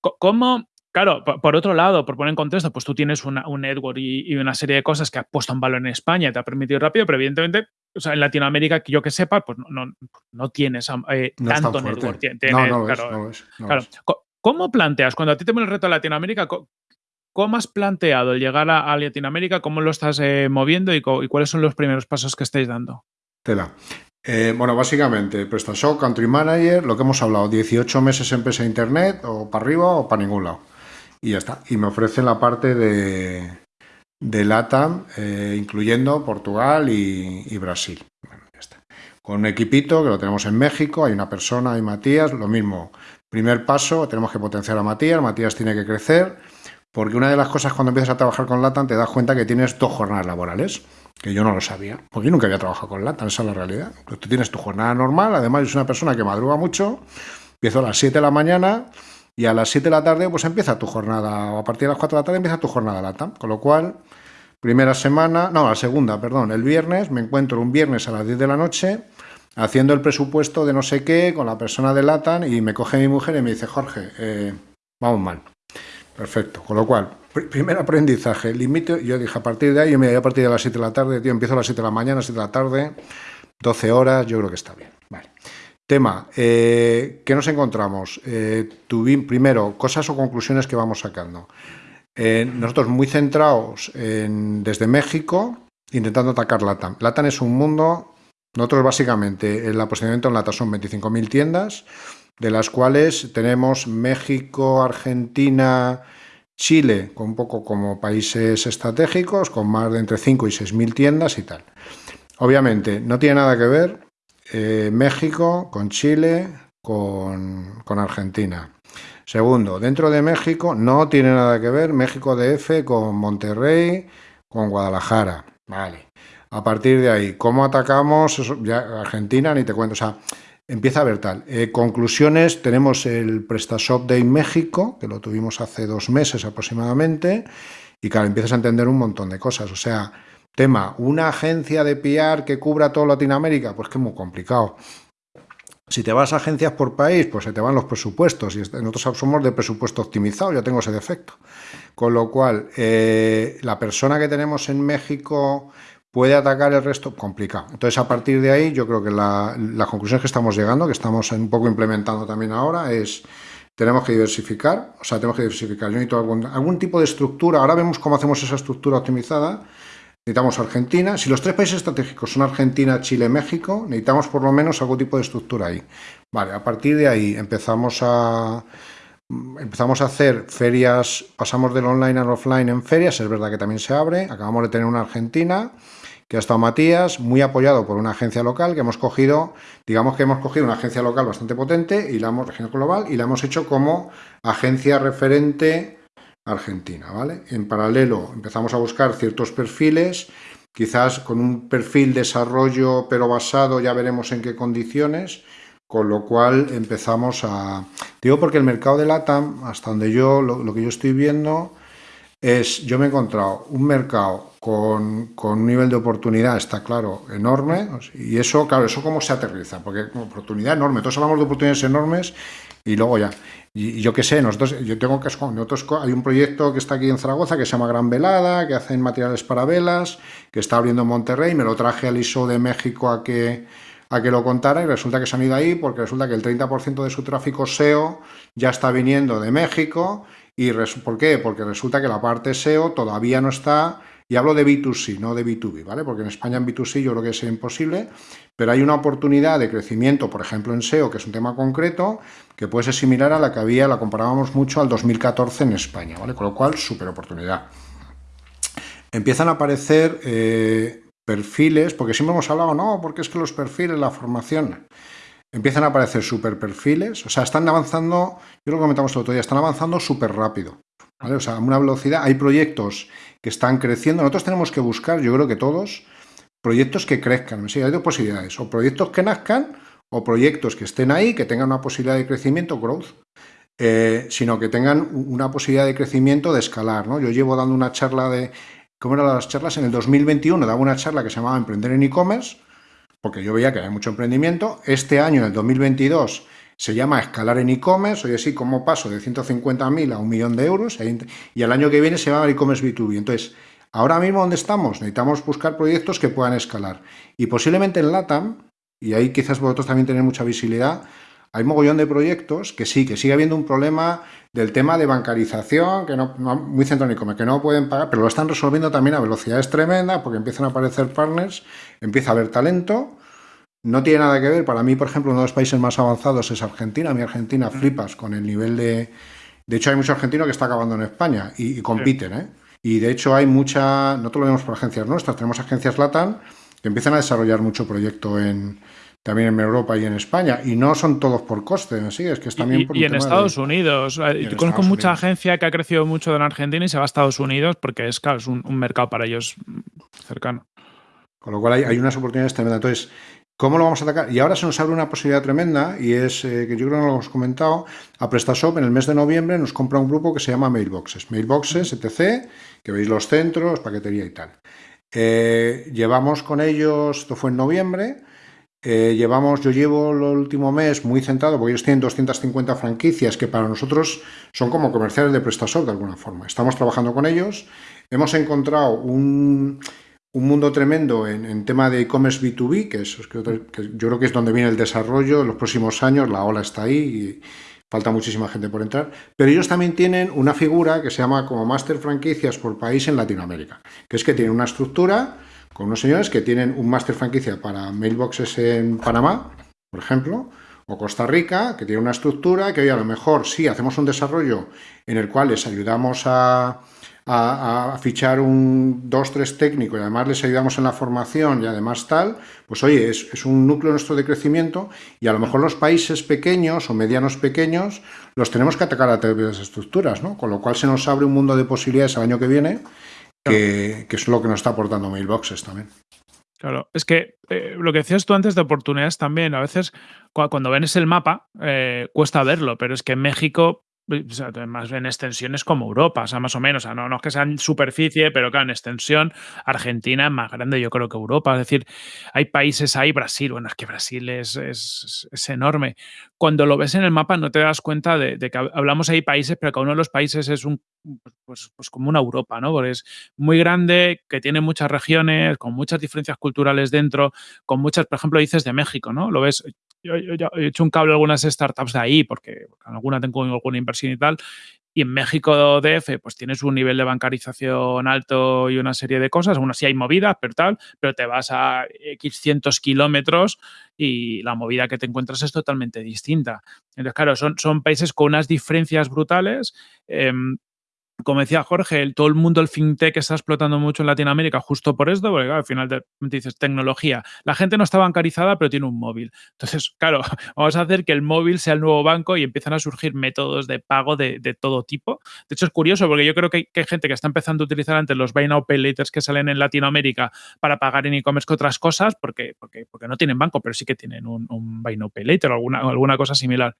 [SPEAKER 2] ¿Cómo? Claro, por, otro lado, por poner en contexto, pues tú tienes un network y, una serie de cosas que ha puesto en valor en España y te ha permitido rápido, pero evidentemente, o sea, en Latinoamérica, que yo que sepa, pues no, no, tienes eh, tanto network.
[SPEAKER 1] no, no, claro, claro.
[SPEAKER 2] ¿Cómo planteas cuando a ti te ponen el reto de Latinoamérica? ¿Cómo has planteado el llegar a, Latinoamérica? ¿Cómo lo estás eh, moviendo y, cuáles son los primeros pasos que estáis dando?
[SPEAKER 1] Tela. Eh, bueno, básicamente, PrestaShop, Country Manager, lo que hemos hablado, 18 meses empresa Internet, o para arriba o para ningún lado. Y ya está. Y me ofrecen la parte de, de LATAM, eh, incluyendo Portugal y, Brasil. Bueno, ya está. Con un equipito que lo tenemos en México, hay una persona, hay Matías, lo mismo. Primer paso, tenemos que potenciar a Matías, Matías tiene que crecer porque una de las cosas cuando empiezas a trabajar con LATAM te das cuenta que tienes dos jornadas laborales, que yo no lo sabía, porque yo nunca había trabajado con LATAM, esa es la realidad. Tú tienes tu jornada normal, además es una persona que madruga mucho, empiezo a las 7 de la mañana y a las 7 de la tarde pues empieza tu jornada, o a partir de las 4 de la tarde empieza tu jornada LATAM, con lo cual, primera semana, no, la segunda, perdón, el viernes, me encuentro un viernes a las 10 de la noche haciendo el presupuesto de no sé qué con la persona de LATAM y me coge mi mujer y me dice, Jorge, eh, vamos mal Perfecto. Con lo cual, primer aprendizaje, límite, yo dije a partir de ahí, yo a partir de las 7 de la tarde, tío, empiezo a las 7 de la mañana, 7 de la tarde, 12 horas, yo creo que está bien. Vale. Tema, eh, ¿qué nos encontramos? Eh, primero, cosas o conclusiones que vamos sacando. Eh, nosotros muy centrados en, desde México, intentando atacar LATAM. LATAM es un mundo, nosotros básicamente, el posicionamiento en LATAM son 25.000 tiendas, de las cuales tenemos México, Argentina, Chile, con un poco como países estratégicos, con más de entre 5 y 6.000 tiendas y tal. Obviamente, no tiene nada que ver eh, México con Chile, con, Argentina. Segundo, dentro de México no tiene nada que ver México DF con Monterrey, con Guadalajara. Vale. A partir de ahí, ¿cómo atacamos? Argentina, ni te cuento. O sea, empieza a ver tal. Eh, conclusiones, tenemos el PrestaShop Day México, que lo tuvimos hace dos meses aproximadamente, y claro, empiezas a entender un montón de cosas. O sea, tema, una agencia de PR que cubra toda Latinoamérica, pues que es muy complicado. Si te vas a agencias por país, pues se te van los presupuestos y nosotros somos de presupuesto optimizado, yo tengo ese defecto. Con lo cual, eh, la persona que tenemos en México puede atacar el resto, complicado. Entonces, a partir de ahí, yo creo que la, conclusión que estamos llegando, que estamos un poco implementando también ahora, es tenemos que diversificar, o sea, tenemos que diversificar. Yo necesito algún, algún tipo de estructura, ahora vemos cómo hacemos esa estructura optimizada, necesitamos Argentina. Si los tres países estratégicos son Argentina, Chile, México, necesitamos por lo menos algún tipo de estructura ahí. Vale, a partir de ahí empezamos a empezamos a hacer ferias, pasamos del online al offline en ferias, es verdad que también se abre, acabamos de tener una Argentina, que ha estado Matías, muy apoyado por una agencia local que hemos cogido, digamos que hemos cogido una agencia local bastante potente y la hemos global y la hemos hecho como agencia referente Argentina, ¿vale? En paralelo empezamos a buscar ciertos perfiles, quizás con un perfil desarrollo pero basado, ya veremos en qué condiciones, con lo cual empezamos a... Digo porque el mercado de LATAM, hasta donde yo, lo, que yo estoy viendo, es, yo me he encontrado un mercado con, un nivel de oportunidad, está claro, enorme, y eso, claro, eso cómo se aterriza, porque oportunidad enorme, todos hablamos de oportunidades enormes y luego ya. Y, yo qué sé, nosotros, yo tengo que, nosotros, hay un proyecto que está aquí en Zaragoza que se llama Gran Velada, que hacen materiales para velas, que está abriendo en Monterrey, me lo traje al ISO de México a que, a que lo contara y resulta que se han ido ahí porque resulta que el 30% de su tráfico SEO ya está viniendo de México. ¿Y por qué? Porque resulta que la parte SEO todavía no está y hablo de B2C, no de B2B, ¿vale? Porque en España en B2C yo creo que es imposible, pero hay una oportunidad de crecimiento, por ejemplo en SEO, que es un tema concreto, que puede ser similar a la que había, la comparábamos mucho al 2014 en España, ¿vale? Con lo cual, súper oportunidad. Empiezan a aparecer eh, perfiles, porque siempre hemos hablado, no, porque es que los perfiles, la formación, empiezan a aparecer super perfiles, o sea, están avanzando, yo lo comentamos el otro día, están avanzando súper rápido, ¿vale? O sea, a una velocidad, hay proyectos que están creciendo. Nosotros tenemos que buscar, yo creo que todos, proyectos que crezcan. Sí, hay dos posibilidades, o proyectos que nazcan o proyectos que estén ahí, que tengan una posibilidad de crecimiento, growth, eh, sino que tengan una posibilidad de crecimiento de escalar. ¿no? Yo llevo dando una charla de, ¿cómo eran las charlas? En el 2021 daba una charla que se llamaba Emprender en e-commerce, porque yo veía que había mucho emprendimiento. Este año, en el 2022, se llama escalar en e-commerce, oye sí, ¿cómo paso de 150.000 a un millón de euros? Y el año que viene se llama e-commerce B2B. Entonces, ahora mismo ¿dónde estamos? Necesitamos buscar proyectos que puedan escalar. Y posiblemente en LATAM, y ahí quizás vosotros también tenéis mucha visibilidad, hay mogollón de proyectos que sí, que sigue habiendo un problema del tema de bancarización, que no, muy centrónico, que no pueden pagar, pero lo están resolviendo también a velocidades tremendas porque empiezan a aparecer partners, empieza a haber talento no tiene nada que ver, para mí, por ejemplo, uno de los países más avanzados es Argentina. Mi Argentina mm. flipas con el nivel de... De hecho, hay mucho argentino que está acabando en España y, compiten, ¿eh? Y de hecho hay mucha... No te lo vemos por agencias nuestras, tenemos agencias LATAM que empiezan a desarrollar mucho proyecto en, también en Europa y en España, y no son todos por coste, ¿sí? es que es también
[SPEAKER 2] por Y, en Estados Unidos. Yo conozco mucha agencia que ha crecido mucho en Argentina y se va a Estados Unidos porque es, claro, es un, mercado para ellos cercano.
[SPEAKER 1] Con lo cual hay, hay unas oportunidades tremendas. Entonces, ¿Cómo lo vamos a atacar? Y ahora se nos abre una posibilidad tremenda y es, eh, que yo creo que no lo hemos comentado, a PrestaShop en el mes de noviembre nos compra un grupo que se llama Mailboxes. Mailboxes, etc., que veis los centros, paquetería y tal. Eh, llevamos con ellos, esto fue en noviembre, eh, llevamos, yo llevo el último mes muy centrado, porque ellos tienen 250 franquicias que para nosotros son como comerciales de PrestaShop de alguna forma. Estamos trabajando con ellos, hemos encontrado un, mundo tremendo en, tema de e-commerce B2B, que, es, que yo creo que es donde viene el desarrollo en los próximos años, la ola está ahí y falta muchísima gente por entrar, pero ellos también tienen una figura que se llama como Master Franquicias por país en Latinoamérica, que es que tienen una estructura con unos señores que tienen un máster franquicia para mailboxes en Panamá, por ejemplo, o Costa Rica, que tiene una estructura que hoy a lo mejor sí hacemos un desarrollo en el cual les ayudamos a, fichar un dos, tres técnico y además les ayudamos en la formación y además tal, pues oye, es, es, un núcleo nuestro de crecimiento y a lo mejor los países pequeños o medianos pequeños los tenemos que atacar a través de las estructuras, ¿no? Con lo cual se nos abre un mundo de posibilidades el año que viene que, es lo que nos está aportando Mailboxes también.
[SPEAKER 2] Claro, es que eh, lo que decías tú antes de oportunidades también, a veces cuando ves el mapa eh, cuesta verlo, pero es que más en extensiones como Europa, o sea, más o menos, o sea, no, no es que sea en superficie, pero claro, en extensión, Argentina es más grande, yo creo que Europa, es decir, hay países ahí, Brasil, bueno, es que Brasil es, es, enorme. Cuando lo ves en el mapa no te das cuenta de, que hablamos ahí países, pero cada uno de los países es un, pues, pues como una Europa, ¿no? Porque es muy grande, que tiene muchas regiones, con muchas diferencias culturales dentro, con muchas, por ejemplo, dices de México, ¿no? Lo ves, yo, he hecho un cable a algunas startups de ahí, porque en alguna tengo alguna inversión y tal, y en México DF, pues tienes un nivel de bancarización alto y una serie de cosas. Aún así hay movidas, pero tal, pero te vas a X cientos kilómetros y la movida que te encuentras es totalmente distinta. Entonces, claro, son, son países con unas diferencias brutales. Em, como decía Jorge, todo el mundo, el fintech está explotando mucho en Latinoamérica justo por esto, porque al final te, dices tecnología. La gente no está bancarizada, pero tiene un móvil. Entonces, claro, vamos a hacer que el móvil sea el nuevo banco y empiezan a surgir métodos de pago de, todo tipo. De hecho, es curioso porque yo creo que hay, gente que está empezando a utilizar antes los Buy Now Pay Laters que salen en Latinoamérica para pagar en e-commerce que otras cosas, porque, no tienen banco, pero sí que tienen un, un Buy Now Pay Later o alguna cosa similar.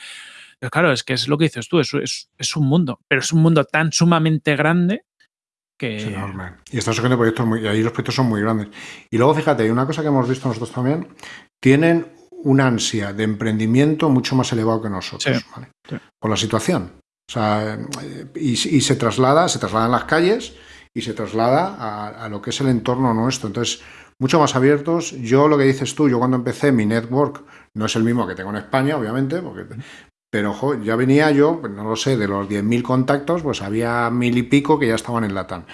[SPEAKER 2] Pero claro, es que es lo que dices tú, es, es, un mundo, pero es un mundo tan sumamente grande que... Es
[SPEAKER 1] enorme. Y están surgiendo proyectos muy... Y ahí los proyectos son muy grandes. Y luego, fíjate, hay una cosa que hemos visto nosotros también, tienen una ansia de emprendimiento mucho más elevado que nosotros, Por la situación. O sea, y, se traslada, se traslada en las calles y se traslada a, a, lo que es el entorno nuestro. Entonces, mucho más abiertos. Yo lo que dices tú, yo cuando empecé mi network no es el mismo que tengo en España, obviamente, porque, pero ojo, ya venía yo, pues, no lo sé, de los 10.000 contactos, pues había mil y pico que ya estaban en Latam.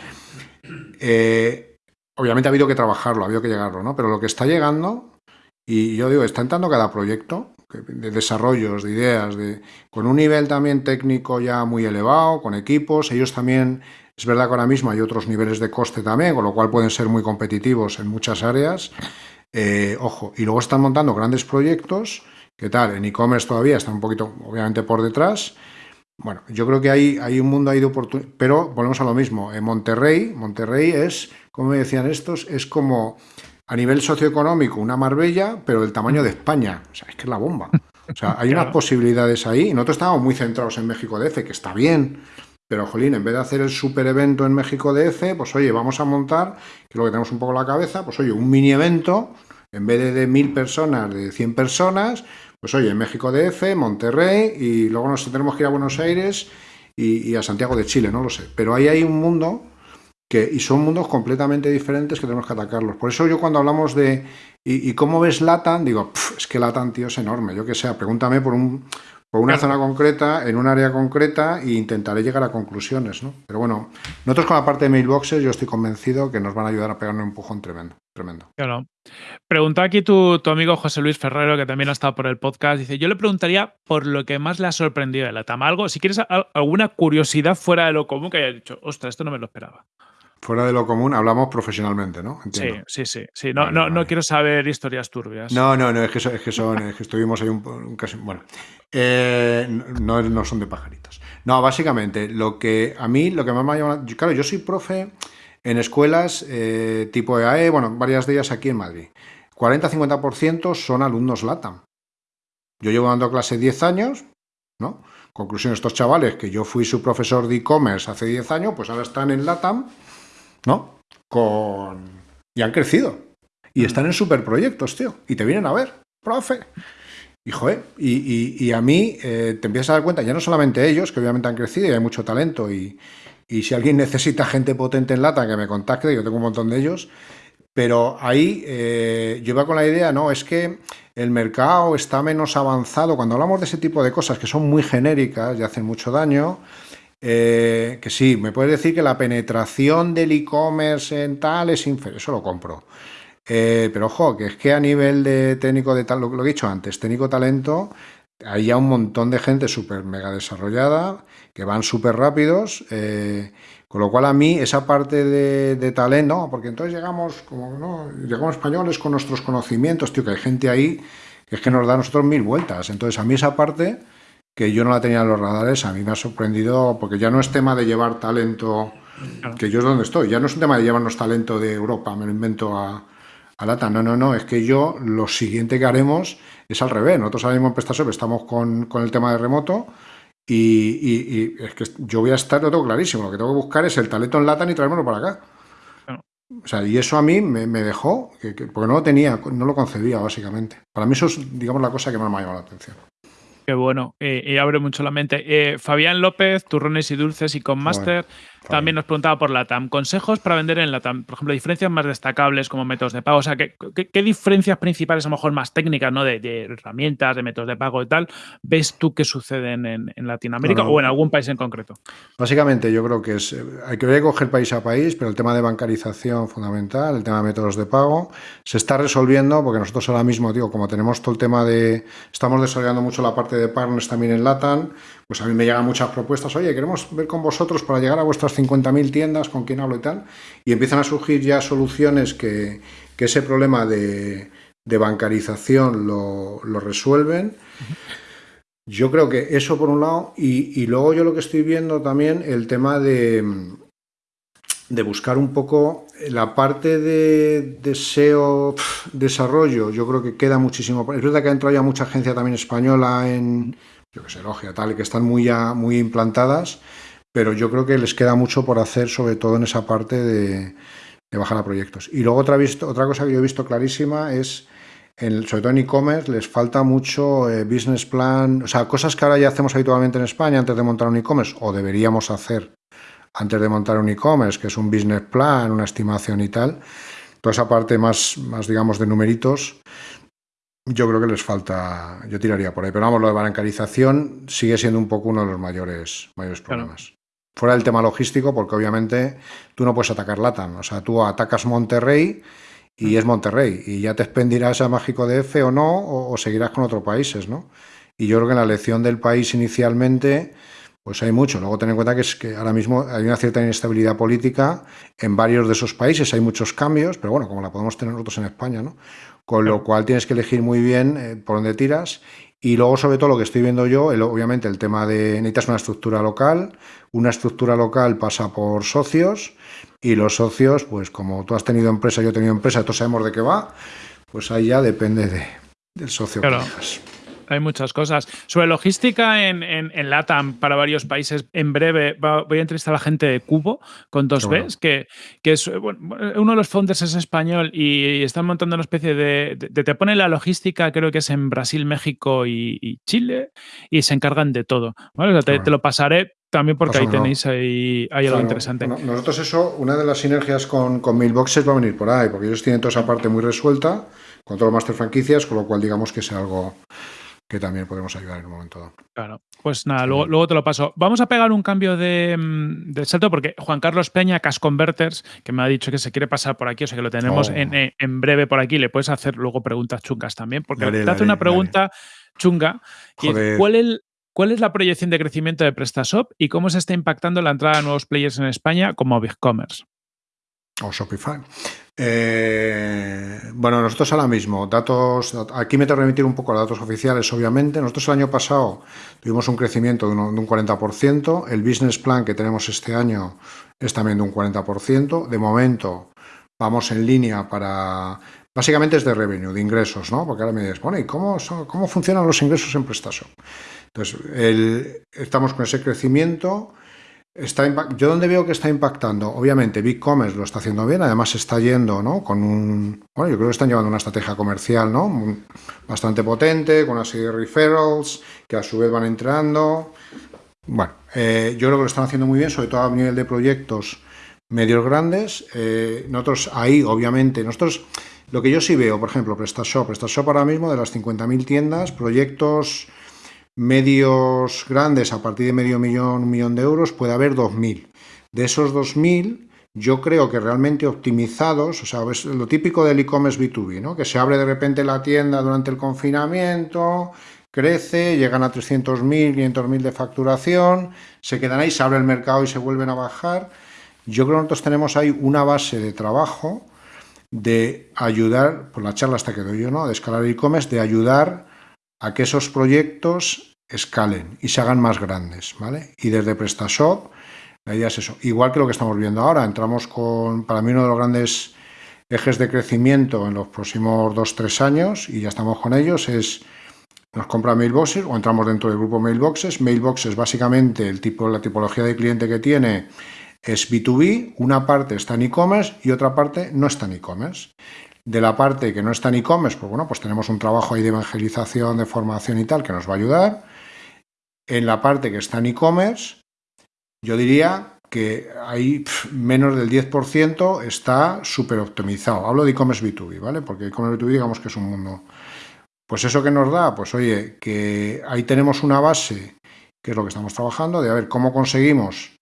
[SPEAKER 1] Eh, obviamente ha habido que trabajarlo, ha habido que llegarlo, ¿no? Pero lo que está llegando, y yo digo, está entrando cada proyecto de desarrollos, de ideas, de, con un nivel también técnico ya muy elevado, con equipos, ellos también, es verdad que ahora mismo hay otros niveles de coste también, con lo cual pueden ser muy competitivos en muchas áreas. Eh, ojo, y luego están montando grandes proyectos ¿Qué tal? En e-commerce todavía está un poquito, obviamente, por detrás. Bueno, yo creo que hay, hay un mundo ahí de oportunidades, pero volvemos a lo mismo. En Monterrey, Monterrey es, como me decían estos, es como a nivel socioeconómico una Marbella, pero del tamaño de España. O sea, es que es la bomba. O sea, hay unas posibilidades ahí. Nosotros estábamos muy centrados en México DF, que está bien, pero, jolín, en vez de hacer el super evento en México DF, pues oye, vamos a montar, que es lo que tenemos un poco en la cabeza, pues oye, un mini evento, en vez de de mil personas, de 100 personas, pues oye, en México DF, Monterrey y luego nos tenemos que ir a Buenos Aires y, a Santiago de Chile, no lo sé. Pero ahí hay un mundo que, y son mundos completamente diferentes que tenemos que atacarlos. Por eso yo cuando hablamos de, ¿y, cómo ves Latam? Digo, es que Latam, tío, es enorme. Yo que sé, pregúntame por un, por una zona concreta, en un área concreta, e intentaré llegar a conclusiones, ¿no? Pero bueno, nosotros con la parte de mailboxes, yo estoy convencido que nos van a ayudar a pegar un empujón tremendo, tremendo.
[SPEAKER 2] Claro. Pregunta aquí tu, tu, amigo José Luis Ferrero, que también ha estado por el podcast. Dice: Yo le preguntaría por lo que más le ha sorprendido de la TAM. Algo, si quieres, alguna curiosidad fuera de lo común que haya dicho, ostras, esto no me lo esperaba.
[SPEAKER 1] Fuera de lo común, hablamos profesionalmente, ¿no?
[SPEAKER 2] Sí, sí, sí. sí. No, no, no quiero saber historias turbias.
[SPEAKER 1] No, no, no, es que, es que, son, es que estuvimos ahí un, un caso. Bueno, eh, no, no son de pajaritos. No, básicamente, lo que a mí, lo que más me ha llamado. Claro, yo soy profe en escuelas eh, tipo EAE, bueno, varias de ellas aquí en Madrid. 40-50% son alumnos LATAM. Yo llevo dando clase 10 años, ¿no? Conclusión, estos chavales que yo fui su profesor de e-commerce hace 10 años, pues ahora están en LATAM ¿no? Con... Y han crecido. Y mm. están en superproyectos, tío. Y te vienen a ver. profe. Y, joder, y, a mí eh, te empiezas a dar cuenta, ya no solamente ellos, que obviamente han crecido y hay mucho talento, y, si alguien necesita gente potente en lata, que me contacte, yo tengo un montón de ellos, pero ahí eh, yo iba con la idea, no, es que el mercado está menos avanzado. Cuando hablamos de ese tipo de cosas que son muy genéricas y hacen mucho daño, eh, que sí, me puedes decir que la penetración del e-commerce en tal es inferior, eso lo compro. Eh, pero ojo, que es que a nivel de técnico de tal, lo, que he dicho antes, técnico talento, hay ya un montón de gente súper mega desarrollada, que van súper rápidos, eh, con lo cual a mí esa parte de, talento, porque entonces llegamos como, ¿no? Llegamos españoles con nuestros conocimientos, tío, que hay gente ahí que es que nos da a nosotros mil vueltas. Entonces a mí esa parte, que yo no la tenía en los radares, a mí me ha sorprendido, porque ya no es tema de llevar talento, que yo es donde estoy, ya no es un tema de llevarnos talento de Europa, me lo invento a Alata, no, no, no, es que yo lo siguiente que haremos es al revés. Nosotros ahora mismo en PrestaShop estamos con, el tema de remoto y, es que yo voy a estar, lo tengo clarísimo, lo que tengo que buscar es el talento en Latam y traérmelo para acá. O sea, y eso a mí me, dejó, porque no lo tenía, no lo concebía básicamente. Para mí eso es, digamos, la cosa que más me ha llamado la atención.
[SPEAKER 2] Qué bueno, eh, y abre mucho la mente. Eh, Fabián López, turrones y dulces y con Master, también nos preguntaba por LATAM. Consejos para vender en LATAM. Por ejemplo, diferencias más destacables como métodos de pago. O sea, ¿qué, qué, diferencias principales, a lo mejor más técnicas, ¿no? De, herramientas, de métodos de pago y tal, ves tú que suceden en, Latinoamérica o en algún país en concreto?
[SPEAKER 1] Básicamente, yo creo que es. Eh, hay que coger país a país, pero el tema de bancarización fundamental, el tema de métodos de pago, se está resolviendo porque nosotros ahora mismo, digo, como tenemos todo el tema de. Estamos desarrollando mucho la parte de partners también en LATAM, pues a mí me llegan muchas propuestas, oye, queremos ver con vosotros para llegar a vuestras 50.000 tiendas, con quién hablo y tal, y empiezan a surgir ya soluciones que, ese problema de, bancarización lo, resuelven. Yo creo que eso por un lado, y, luego yo lo que estoy viendo también, el tema de, de buscar un poco la parte de, deseo desarrollo, yo creo que queda muchísimo. Es verdad que ha entrado ya mucha agencia también española en, yo que sé, Logia, tal, y que están muy, ya, muy implantadas, pero yo creo que les queda mucho por hacer, sobre todo en esa parte de, bajar a proyectos. Y luego otra, visto, otra cosa que yo he visto clarísima es, en, sobre todo en e-commerce, les falta mucho eh, business plan, o sea, cosas que ahora ya hacemos habitualmente en España antes de montar un e-commerce, o deberíamos hacer antes de montar un e-commerce, que es un business plan, una estimación y tal. Toda esa parte más, más digamos, de numeritos, yo creo que les falta, yo tiraría por ahí, pero vamos, lo de bancarización sigue siendo un poco uno de los mayores, mayores problemas. Fuera del tema logístico, porque obviamente tú no puedes atacar LATAM, o sea, tú atacas Monterrey y mm. es Monterrey, y ya te expendirás a Mágico DF o no, o, o, seguirás con otros países, ¿no? Y yo creo que en la elección del país inicialmente, pues hay mucho. Luego ten en cuenta que es que ahora mismo hay una cierta inestabilidad política en varios de esos países, hay muchos cambios, pero bueno, como la podemos tener nosotros en España, ¿no? Con lo cual tienes que elegir muy bien eh, por dónde tiras. Y luego, sobre todo, lo que estoy viendo yo, obviamente, el tema de necesitas una estructura local. Una estructura local pasa por socios y los socios, pues como tú has tenido empresa, yo he tenido empresa, todos sabemos de qué va, pues ahí ya depende de, del socio que tengas
[SPEAKER 2] hay muchas cosas. Sobre logística en, en, LATAM para varios países, en breve voy a entrevistar a la gente de Cubo con dos Bs, que, que es uno de los founders es español y, están montando una especie de, Te pone la logística, creo que es en Brasil, México y, Chile, y se encargan de todo. te, lo pasaré también porque ahí tenéis ahí, algo interesante.
[SPEAKER 1] nosotros eso, una de las sinergias con, con Mailboxes va a venir por ahí, porque ellos tienen toda esa parte muy resuelta con todos los master franquicias, con lo cual digamos que es algo que también podemos ayudar en un momento dado.
[SPEAKER 2] Claro, pues nada, luego, luego, te lo paso. Vamos a pegar un cambio de, mm, salto porque Juan Carlos Peña, Cash Converters, que me ha dicho que se quiere pasar por aquí, o sea que lo tenemos en, oh. en, breve por aquí, le puedes hacer luego preguntas chungas también, porque te hace una pregunta chunga. ¿cuál, es, ¿Cuál es la proyección de crecimiento de PrestaShop y cómo se está impactando la entrada de nuevos players en España como BigCommerce?
[SPEAKER 1] O Shopify. Eh, bueno, nosotros ahora mismo, datos, aquí me tengo que remitir un poco a datos oficiales, obviamente. Nosotros el año pasado tuvimos un crecimiento de un, 40%. El business plan que tenemos este año es también de un 40%. De momento vamos en línea para... Básicamente es de revenue, de ingresos, ¿no? Porque ahora me dices, bueno, ¿y cómo, cómo funcionan los ingresos en PrestaShop? Entonces, estamos con ese crecimiento. Está yo donde veo que está impactando, obviamente BigCommerce lo está haciendo bien, además está yendo, ¿no? Con un, bueno, yo creo que están llevando una estrategia comercial, ¿no? Bastante potente, con una serie de referrals que a su vez van entrando. Bueno, eh, yo creo que lo están haciendo muy bien, sobre todo a nivel de proyectos medios grandes. Eh, nosotros ahí, obviamente, nosotros, lo que yo sí veo, por ejemplo, PrestaShop, PrestaShop ahora mismo de las 50.000 tiendas, proyectos medios grandes a partir de medio millón, un millón de euros, puede haber 2.000. De esos 2.000, yo creo que realmente optimizados, o sea, es lo típico del e-commerce B2B, ¿no? que se abre de repente la tienda durante el confinamiento, crece, llegan a 300.000, 500.000 de facturación, se quedan ahí, se abre el mercado y se vuelven a bajar. Yo creo que nosotros tenemos ahí una base de trabajo de ayudar, por la charla hasta que doy yo, ¿no? de escalar e-commerce, de ayudar a que esos proyectos escalen y se hagan más grandes, ¿vale? Y desde PrestaShop, la idea es eso. Igual que lo que estamos viendo ahora, entramos con, para mí, uno de los grandes ejes de crecimiento en los próximos dos, tres años, y ya estamos con ellos, es nos compra Mailboxes o entramos dentro del grupo Mailboxes. Mailboxes, básicamente, el tipo, la tipología de cliente que tiene es B2B, una parte está en e-commerce y otra parte no está en e-commerce. De la parte que no está en e-commerce, pues bueno, pues tenemos un trabajo ahí de evangelización, de formación y tal, que nos va a ayudar. En la parte que está en e-commerce, yo diría que ahí menos del 10% está súper optimizado. Hablo de e-commerce B2B, ¿vale? Porque e-commerce B2B digamos que es un mundo... Pues eso que nos da, pues oye, que ahí tenemos una base, que es lo que estamos trabajando, de a ver cómo conseguimos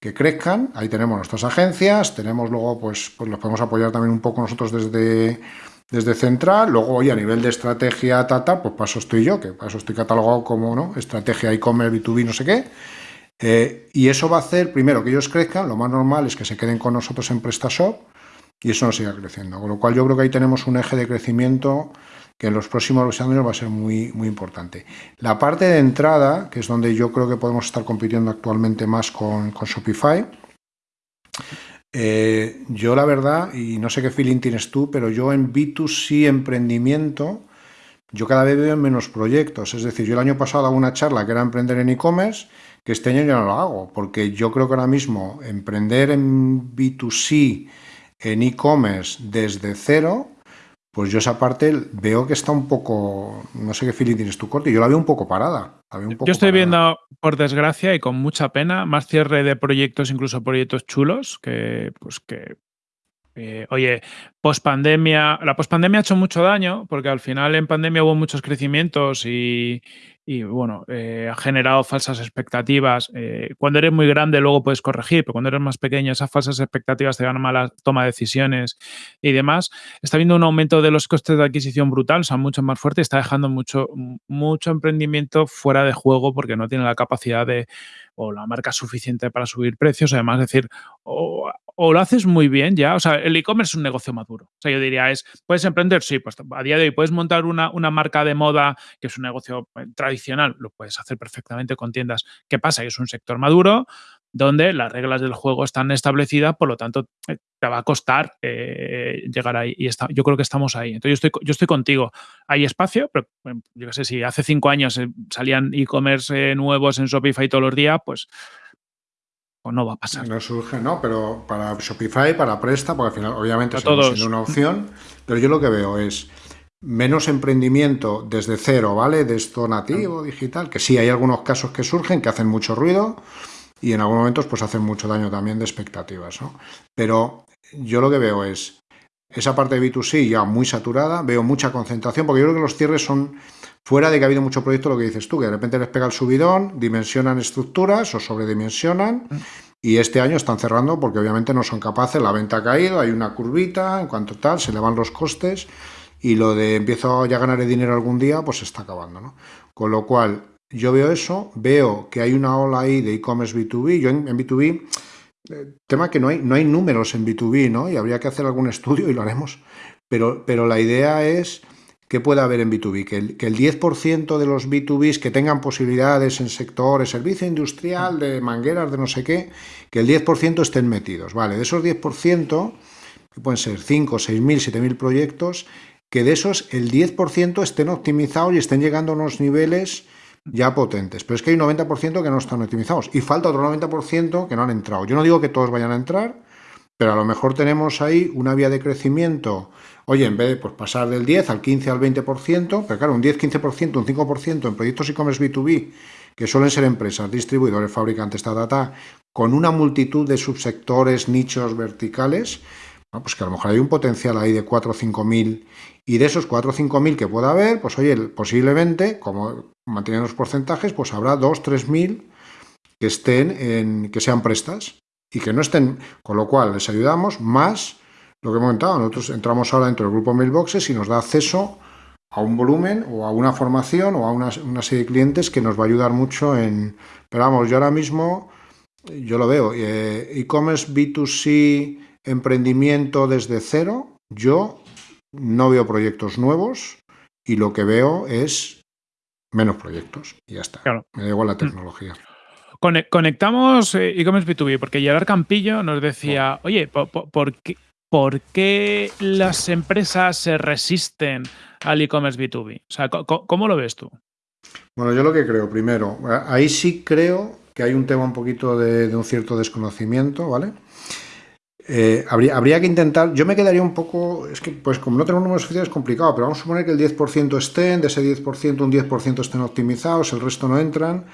[SPEAKER 1] que crezcan. Ahí tenemos nuestras agencias, tenemos luego, pues, pues los podemos apoyar también un poco nosotros desde, desde Central. Luego, hoy a nivel de estrategia, tata, pues para eso estoy yo, que para eso estoy catalogado como ¿no? estrategia e-commerce, B2B, no sé qué. Eh, y eso va a hacer, primero, que ellos crezcan. Lo más normal es que se queden con nosotros en PrestaShop y eso nos siga creciendo. Con lo cual, yo creo que ahí tenemos un eje de crecimiento que en los próximos años va a ser muy, muy importante. La parte de entrada, que es donde yo creo que podemos estar compitiendo actualmente más con, Shopify, eh, yo la verdad, y no sé qué feeling tienes tú, pero yo en B2C emprendimiento, yo cada vez veo menos proyectos. Es decir, yo el año pasado hago una charla que era emprender en e-commerce, que este año ya no lo hago, porque yo creo que ahora mismo emprender en B2C, en e-commerce desde cero, pues yo esa parte veo que está un poco, no sé qué feeling tienes tú, Corti, yo la veo un poco parada.
[SPEAKER 2] yo estoy viendo, por desgracia y con mucha pena, más cierre de proyectos, incluso proyectos chulos, que pues que eh, oye, post pandemia, la post pandemia ha hecho mucho daño porque al final en pandemia hubo muchos crecimientos y, y bueno, eh, ha generado falsas expectativas. Eh, cuando eres muy grande luego puedes corregir, pero cuando eres más pequeño esas falsas expectativas te dan a mala toma de decisiones y demás. Está habiendo un aumento de los costes de adquisición brutal, o sea, mucho más fuerte, está dejando mucho, mucho emprendimiento fuera de juego porque no tiene la capacidad de o la marca suficiente para subir precios, además decir, o, o lo haces muy bien ya, o sea, el e-commerce es un negocio maduro. O sea, yo diría, es, ¿puedes emprender? Sí, pues a día de hoy puedes montar una, una marca de moda que es un negocio eh, tradicional, lo puedes hacer perfectamente con tiendas. ¿Qué pasa? Es un sector maduro donde las reglas del juego están establecidas, por lo tanto, eh, te va a costar eh, llegar ahí. Y está, yo creo que estamos ahí. Entonces, yo estoy, yo estoy contigo. Hay espacio, pero yo qué sé, si hace cinco años salían e-commerce nuevos en Shopify todos los días, pues o no va a pasar.
[SPEAKER 1] No surge, no, pero para Shopify, para Presta, porque al final obviamente es siendo una opción, pero yo lo que veo es menos emprendimiento desde cero, ¿vale? De esto nativo, digital, que sí, hay algunos casos que surgen, que hacen mucho ruido y en algunos momentos pues hacen mucho daño también de expectativas, ¿no? Pero yo lo que veo es esa parte de B2C ya muy saturada, veo mucha concentración, porque yo creo que los cierres son Fuera de que ha habido mucho proyecto, lo que dices tú, que de repente les pega el subidón, dimensionan estructuras o sobredimensionan. Y este año están cerrando porque obviamente no son capaces, la venta ha caído, hay una curvita, en cuanto tal, se le van los costes y lo de empiezo ya a ganar dinero algún día, pues se está acabando. ¿no? Con lo cual, yo veo eso, veo que hay una ola ahí de e-commerce B2B, yo en, B2B, eh, tema que no hay, no hay números en B2B, ¿no? Y habría que hacer algún estudio y lo haremos, pero, pero la idea es ¿qué puede haber en B2B? Que el, que el 10% de los B2Bs que tengan posibilidades en sectores, servicio industrial, de mangueras, de no sé qué, que el 10% estén metidos. Vale, de esos 10%, que pueden ser 5, 6.000, 7.000 proyectos, que de esos el 10% estén optimizados y estén llegando a unos niveles ya potentes. Pero es que hay un 90% que no están optimizados y falta otro 90% que no han entrado. Yo no digo que todos vayan a entrar, pero a lo mejor tenemos ahí una vía de crecimiento. Oye, en vez de pues, pasar del 10 al 15 al 20%, pero claro, un 10, 15%, un 5% en proyectos e-commerce B2B, que suelen ser empresas, distribuidores, fabricantes, ta, ta, con una multitud de subsectores, nichos verticales, pues que a lo mejor hay un potencial ahí de 4 o 5 mil y de esos 4 o 5 mil que pueda haber, pues oye, posiblemente, como mantienen los porcentajes, pues habrá 2 o 3 mil que estén en, que sean prestas y que no estén, con lo cual les ayudamos más lo que hemos comentado, nosotros entramos ahora dentro del grupo Mailboxes y nos da acceso a un volumen o a una formación o a una, una serie de clientes que nos va a ayudar mucho en... Pero vamos, yo ahora mismo, yo lo veo, eh, e-commerce B2C emprendimiento desde cero, yo no veo proyectos nuevos y lo que veo es menos proyectos y ya está. Me da igual la mm. tecnología.
[SPEAKER 2] Conectamos eh, e-commerce B2B porque Gerard Campillo nos decía, oye, ¿por, qué, ¿por, qué, las empresas se resisten al e-commerce B2B? O sea, ¿cómo lo ves tú?
[SPEAKER 1] Bueno, yo lo que creo, primero, ahí sí creo que hay un tema un poquito de, de un cierto desconocimiento, ¿vale? Eh, habría, que intentar, yo me quedaría un poco, es que pues como no tenemos números oficiales es complicado, pero vamos a suponer que el 10% estén, de ese 10% un 10% estén optimizados, el resto no entran.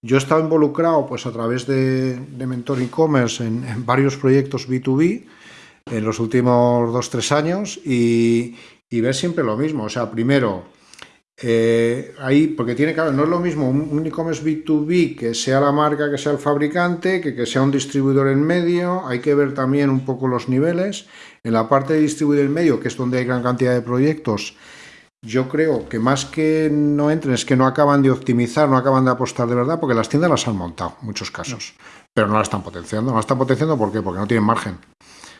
[SPEAKER 1] Yo he estado involucrado pues a través de, Mentor e-commerce en, varios proyectos B2B en los últimos 2-3 años y, y ver siempre lo mismo. O sea, primero, eh, ahí, porque tiene que haber, no es lo mismo un, e-commerce B2B que sea la marca, que sea el fabricante, que que sea un distribuidor en medio, hay que ver también un poco los niveles. En la parte de distribuidor en medio, que es donde hay gran cantidad de proyectos, yo creo que más que no entren es que no acaban de optimizar, no acaban de apostar de verdad, porque las tiendas las han montado, en muchos casos, pero no las están potenciando. No las están potenciando ¿por qué? porque no tienen margen.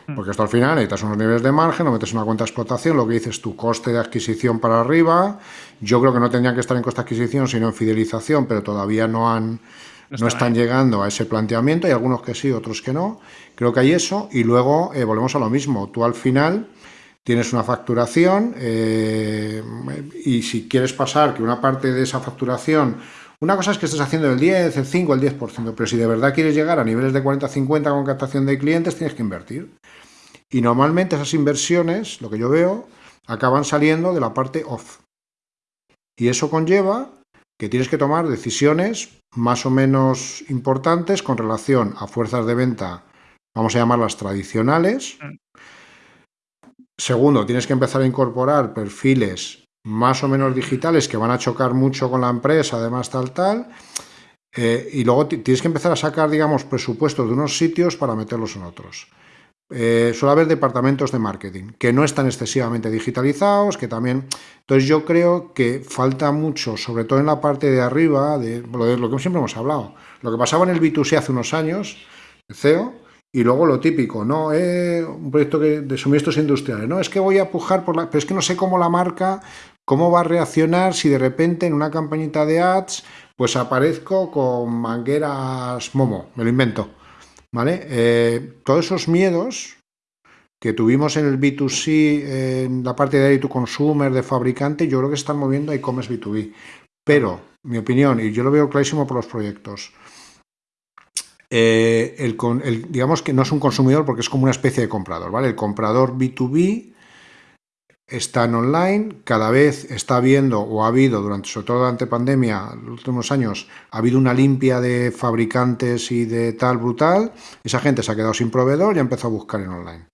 [SPEAKER 1] Mm. Porque esto al final necesitas unos niveles de margen, lo metes una cuenta de explotación, lo que dices tu coste de adquisición para arriba. Yo creo que no tendrían que estar en coste de adquisición, sino en fidelización, pero todavía no han no, están llegando a ese planteamiento. Hay algunos que sí, otros que no. Creo que hay eso. Y luego eh, volvemos a lo mismo. Tú al final tienes una facturación eh, y si quieres pasar que una parte de esa facturación una cosa es que estés haciendo el 10, el 5, el 10%, pero si de verdad quieres llegar a niveles de 40-50 con captación de clientes, tienes que invertir. Y normalmente esas inversiones, lo que yo veo, acaban saliendo de la parte off. Y eso conlleva que tienes que tomar decisiones más o menos importantes con relación a fuerzas de venta, vamos a llamarlas tradicionales. Mm. Segundo, tienes que empezar a incorporar perfiles más o menos digitales que van a chocar mucho con la empresa, además tal, tal. Eh, y luego tienes que empezar a sacar, digamos, presupuestos de unos sitios para meterlos en otros. Eh, suele haber departamentos de marketing que no están excesivamente digitalizados, que también... Entonces yo creo que falta mucho, sobre todo en la parte de arriba, de lo, que siempre hemos hablado. Lo que pasaba en el B2C hace unos años, el CEO, y luego lo típico, ¿no? Eh, un proyecto de suministros industriales, ¿no? Es que voy a pujar por la... Pero es que no sé cómo la marca ¿Cómo va a reaccionar si de repente en una campañita de ads pues aparezco con mangueras Momo? Me lo invento. ¿Vale? Eh, todos esos miedos que tuvimos en el B2C, en la parte de to consumer, de fabricante, yo creo que están moviendo a e-commerce B2B. Pero, mi opinión, y yo lo veo clarísimo por los proyectos, eh, el, digamos que no es un consumidor porque es como una especie de comprador, ¿vale? El comprador B2B están online, cada vez está habiendo o ha habido, durante, sobre todo durante pandemia, los últimos años, ha habido una limpia de fabricantes y de tal brutal, esa gente se ha quedado sin proveedor y ha empezado a buscar en online.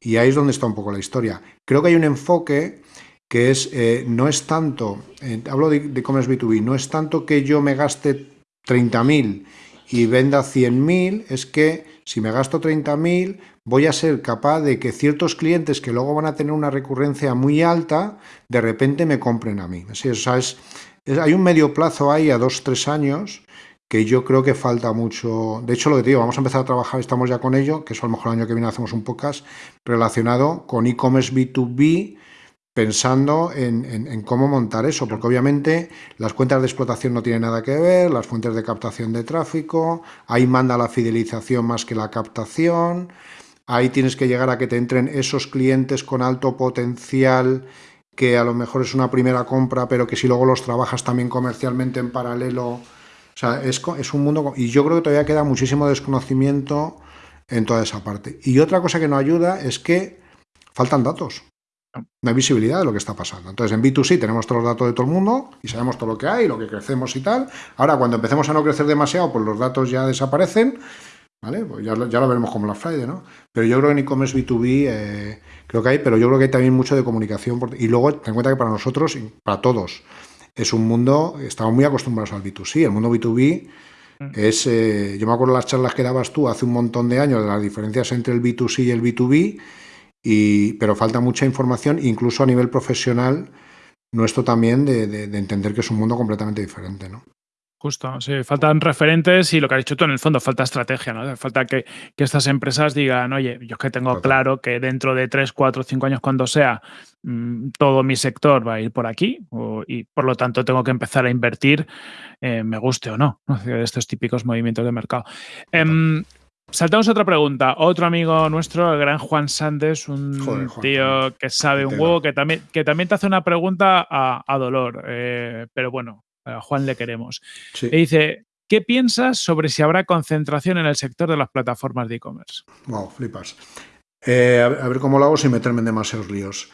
[SPEAKER 1] Y ahí es donde está un poco la historia. Creo que hay un enfoque que es, eh, no es tanto, eh, hablo de e-commerce B2B, no es tanto que yo me gaste 30.000 y venda 100.000, es que si me gasto 30.000, voy a ser capaz de que ciertos clientes que luego van a tener una recurrencia muy alta, de repente me compren a mí. hay un medio plazo ahí a dos, tres años que yo creo que falta mucho. De hecho, lo que te digo, vamos a empezar a trabajar, estamos ya con ello, que eso a lo mejor el año que viene hacemos un podcast relacionado con e-commerce B2B, pensando en, cómo montar eso, porque obviamente las cuentas de explotación no tienen nada que ver, las fuentes de captación de tráfico, ahí manda la fidelización más que la captación, ahí tienes que llegar a que te entren esos clientes con alto potencial que a lo mejor es una primera compra, pero que si luego los trabajas también comercialmente en paralelo. O sea, es, es un mundo. Y yo creo que todavía queda muchísimo desconocimiento en toda esa parte. Y otra cosa que nos ayuda es que faltan datos. No hay visibilidad de lo que está pasando. Entonces, en B2C tenemos todos los datos de todo el mundo y sabemos todo lo que hay, lo que crecemos y tal. Ahora, cuando empecemos a no crecer demasiado, pues los datos ya desaparecen. ¿Vale? Pues ya, ya lo veremos como la Friday, ¿no? Pero yo creo que en e-commerce B2B eh, creo que hay, pero yo creo que hay también mucho de comunicación. y luego, ten en cuenta que para nosotros, y para todos, es un mundo, estamos muy acostumbrados al B2C. El mundo B2B mm. es, eh, yo me acuerdo las charlas que dabas tú hace un montón de años de las diferencias entre el B2C y el B2B pero falta mucha información, incluso a nivel profesional, nuestro también, de, entender que es un mundo completamente diferente, ¿no?
[SPEAKER 2] Justo, sí, faltan referentes y lo que has dicho tú en el fondo, falta estrategia, ¿no? Falta que, estas empresas digan, oye, yo es que tengo claro que dentro de 3, 4, 5 años, cuando sea, mm, todo mi sector va a ir por aquí y por lo tanto tengo que empezar a invertir, eh, me guste o no, de estos típicos movimientos de mercado. Saltamos a otra pregunta. Otro amigo nuestro, el gran Juan Sandes, un tío que sabe un huevo, que también, que también te hace una pregunta a, dolor. Eh, pero bueno, a Juan le queremos. Y dice: ¿Qué piensas sobre si habrá concentración en el sector de las plataformas de e-commerce?
[SPEAKER 1] Wow, flipas. Eh, a, ver cómo lo hago sin meterme en demasiados líos.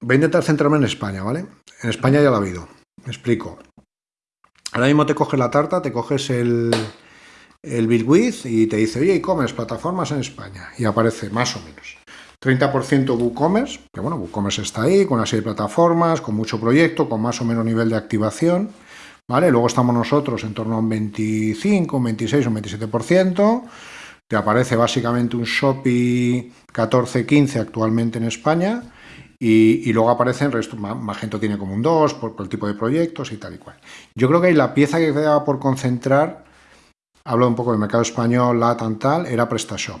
[SPEAKER 1] Voy a intentar centrarme en España, ¿vale? En España ya lo ha habido. Me explico. Ahora mismo te coges la tarta, te coges el, el BitWith y te dice, oye, e-commerce, plataformas en España. Y aparece más o menos. 30% WooCommerce, que bueno, WooCommerce está ahí, con una serie de plataformas, con mucho proyecto, con más o menos nivel de activación. ¿Vale? Luego estamos nosotros en torno a un 25, un 26, un 27%. Te aparece básicamente un Shopee 14, 15 actualmente en España. Y, luego aparece el resto, Magento tiene como un 2 por, por, el tipo de proyectos y tal y cual. Yo creo que la pieza que queda por concentrar hablo un poco del mercado español, la tan tal, era PrestaShop.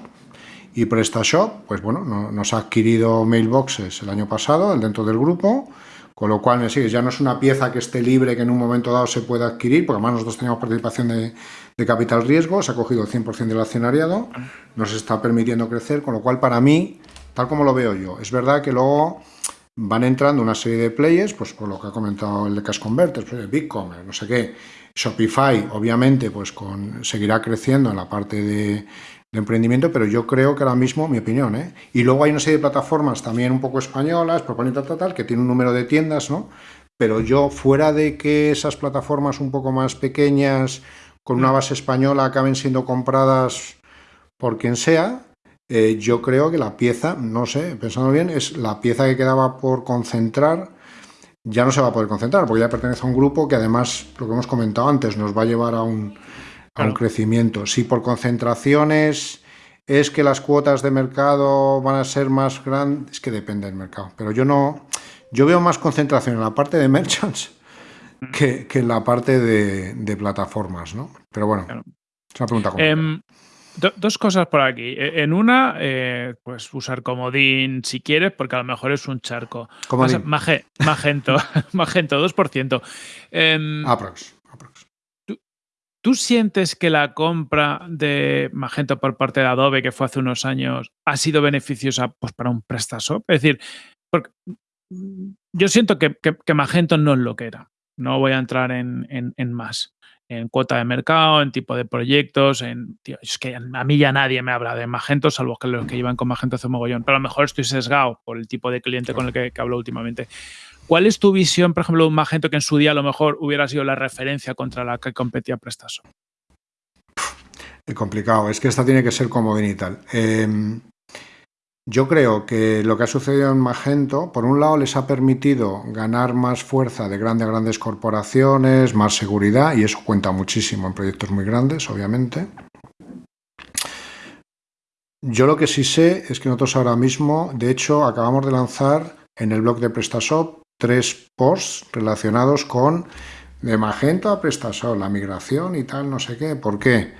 [SPEAKER 1] Y PrestaShop, pues bueno, nos ha adquirido Mailboxes el año pasado dentro del grupo, con lo cual, ya no es una pieza que esté libre, que en un momento dado se pueda adquirir, porque además nosotros teníamos participación de, capital riesgo, se ha cogido el 100% del accionariado, nos está permitiendo crecer, con lo cual para mí, tal como lo veo yo, es verdad que luego van entrando una serie de players, pues por lo que ha comentado el de Cash Converters, pues, BigCommerce, no sé qué, Shopify, obviamente, pues con, seguirá creciendo en la parte de, emprendimiento, pero yo creo que ahora mismo, mi opinión, ¿eh? Y luego hay una serie de plataformas también un poco españolas, propone tal, tal, tal, que tienen un número de tiendas, ¿no? Pero yo, fuera de que esas plataformas un poco más pequeñas, con una base española, acaben siendo compradas por quien sea, eh, yo creo que la pieza, no sé, pensando bien, es la pieza que quedaba por concentrar ya no se va a poder concentrar, porque ya pertenece a un grupo que además, lo que hemos comentado antes, nos va a llevar a un, crecimiento. Si por concentraciones es que las cuotas de mercado van a ser más grandes, es que depende del mercado. Pero yo no, yo veo más concentración en la parte de merchants mm. que, en la parte de, plataformas, ¿no? Pero bueno, es una pregunta
[SPEAKER 2] dos cosas por aquí. E, en una, eh, pues usar comodín si quieres, porque a lo mejor es un charco. Comodín. magento, magento, 2%. Eh,
[SPEAKER 1] aprox.
[SPEAKER 2] ¿tú, sientes que la compra de Magento por parte de Adobe, que fue hace unos años, ha sido beneficiosa pues, para un PrestaShop? Es decir, porque yo siento que, Magento no es lo que era. No voy a entrar en, en más en cuota de mercado, en tipo de proyectos, en es que a mí ya nadie me habla de Magento, salvo que los que llevan con Magento hace mogollón, pero a lo mejor estoy sesgado por el tipo de cliente con el que, hablo últimamente. ¿Cuál es tu visión, por ejemplo, de un Magento que en su día a lo mejor hubiera sido la referencia contra la que competía Prestaso?
[SPEAKER 1] Es complicado, es que esta tiene que ser como y tal. Yo creo que lo que ha sucedido en Magento, por un lado, les ha permitido ganar más fuerza de grandes, grandes corporaciones, más seguridad, y eso cuenta muchísimo en proyectos muy grandes, obviamente. Yo lo que sí sé es que nosotros ahora mismo, de hecho, acabamos de lanzar en el blog de PrestaShop tres posts relacionados con de Magento a PrestaShop, la migración y tal, no sé qué. ¿Por qué?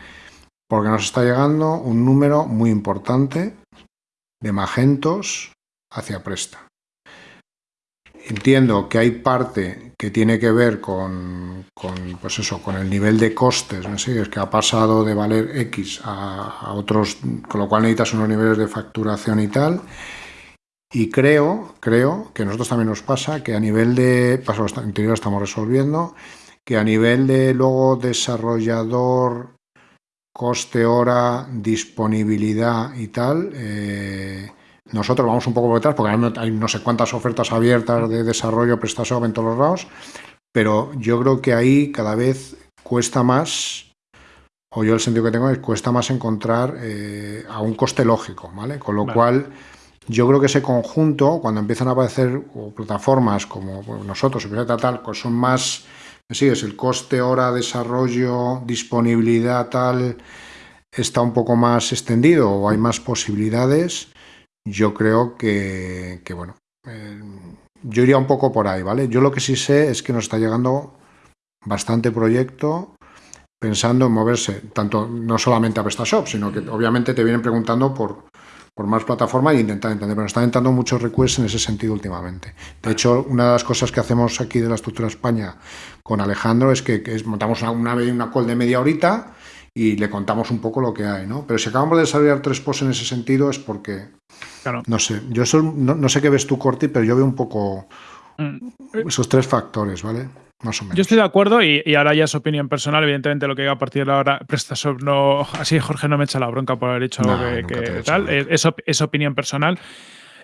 [SPEAKER 1] Porque nos está llegando un número muy importante de magentos hacia presta. Entiendo que hay parte que tiene que ver con, pues eso, con el nivel de costes, ¿no? es que ha pasado de valer X a, otros, con lo cual necesitas unos niveles de facturación y tal. Y creo, creo que a nosotros también nos pasa que a nivel de, paso interior estamos resolviendo, que a nivel de luego desarrollador, coste hora, disponibilidad y tal, eh, nosotros vamos un poco por detrás porque hay no sé cuántas ofertas abiertas de desarrollo, prestación en todos los lados, pero yo creo que ahí cada vez cuesta más, o yo el sentido que tengo es cuesta más encontrar eh, a un coste lógico, ¿vale? Con lo cual yo creo que ese conjunto, cuando empiezan a aparecer plataformas como nosotros, tal, pues son más, sí, es el coste hora, desarrollo, disponibilidad tal, está un poco más extendido o hay más posibilidades, yo creo que, bueno, eh, yo iría un poco por ahí, ¿vale? Yo lo que sí sé es que nos está llegando bastante proyecto pensando en moverse, tanto no solamente a PrestaShop, sino que obviamente te vienen preguntando por, por más plataforma e intentar entender, pero están entrando muchos requests en ese sentido últimamente. De hecho, una de las cosas que hacemos aquí de la estructura España con Alejandro es que, montamos una, una call de media horita y le contamos un poco lo que hay, ¿no? Pero si acabamos de desarrollar tres posts en ese sentido es porque, claro. no sé, yo no, sé qué ves tú, Corti, pero yo veo un poco mm. esos tres factores, ¿vale?
[SPEAKER 2] Yo estoy de acuerdo y, ahora ya es opinión personal. Evidentemente, lo que iba a partir de ahora, PrestaShop no. Así Jorge no me echa la bronca por haber dicho algo que, tal. Es, opinión personal.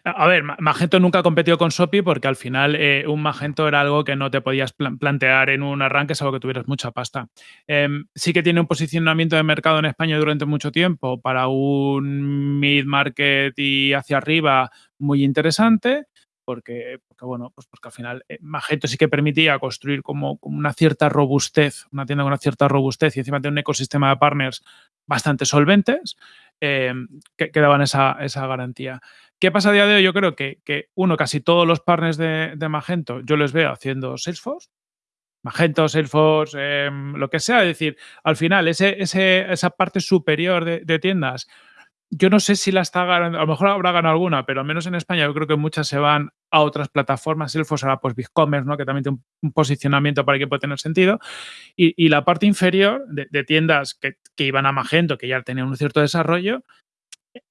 [SPEAKER 2] A ver, Magento nunca ha competido con Sopi porque al final eh, un Magento era algo que no te podías plantear en un arranque, salvo que tuvieras mucha pasta. Em, sí que tiene un posicionamiento de mercado en España durante mucho tiempo para un mid-market y hacia arriba muy interesante porque, porque, bueno, pues porque al final eh, Magento sí que permitía construir como, una cierta robustez, una tienda con una cierta robustez y encima de un ecosistema de partners bastante solventes em, que, daban esa, esa, garantía. ¿Qué pasa a día de hoy? Yo creo que, que uno, casi todos los partners de, Magento, yo les veo haciendo Salesforce, Magento, Salesforce, em, lo que sea. Es decir, al final, ese, ese, esa parte superior de tiendas yo no sé si la está ganando, a lo mejor habrá ganado alguna, pero al menos en España yo creo que muchas se van a otras plataformas, Salesforce ahora pues BigCommerce, ¿no? que también tiene un, posicionamiento para que pueda tener sentido, y, la parte inferior de, tiendas que, iban a Magento, que ya tenían un cierto desarrollo,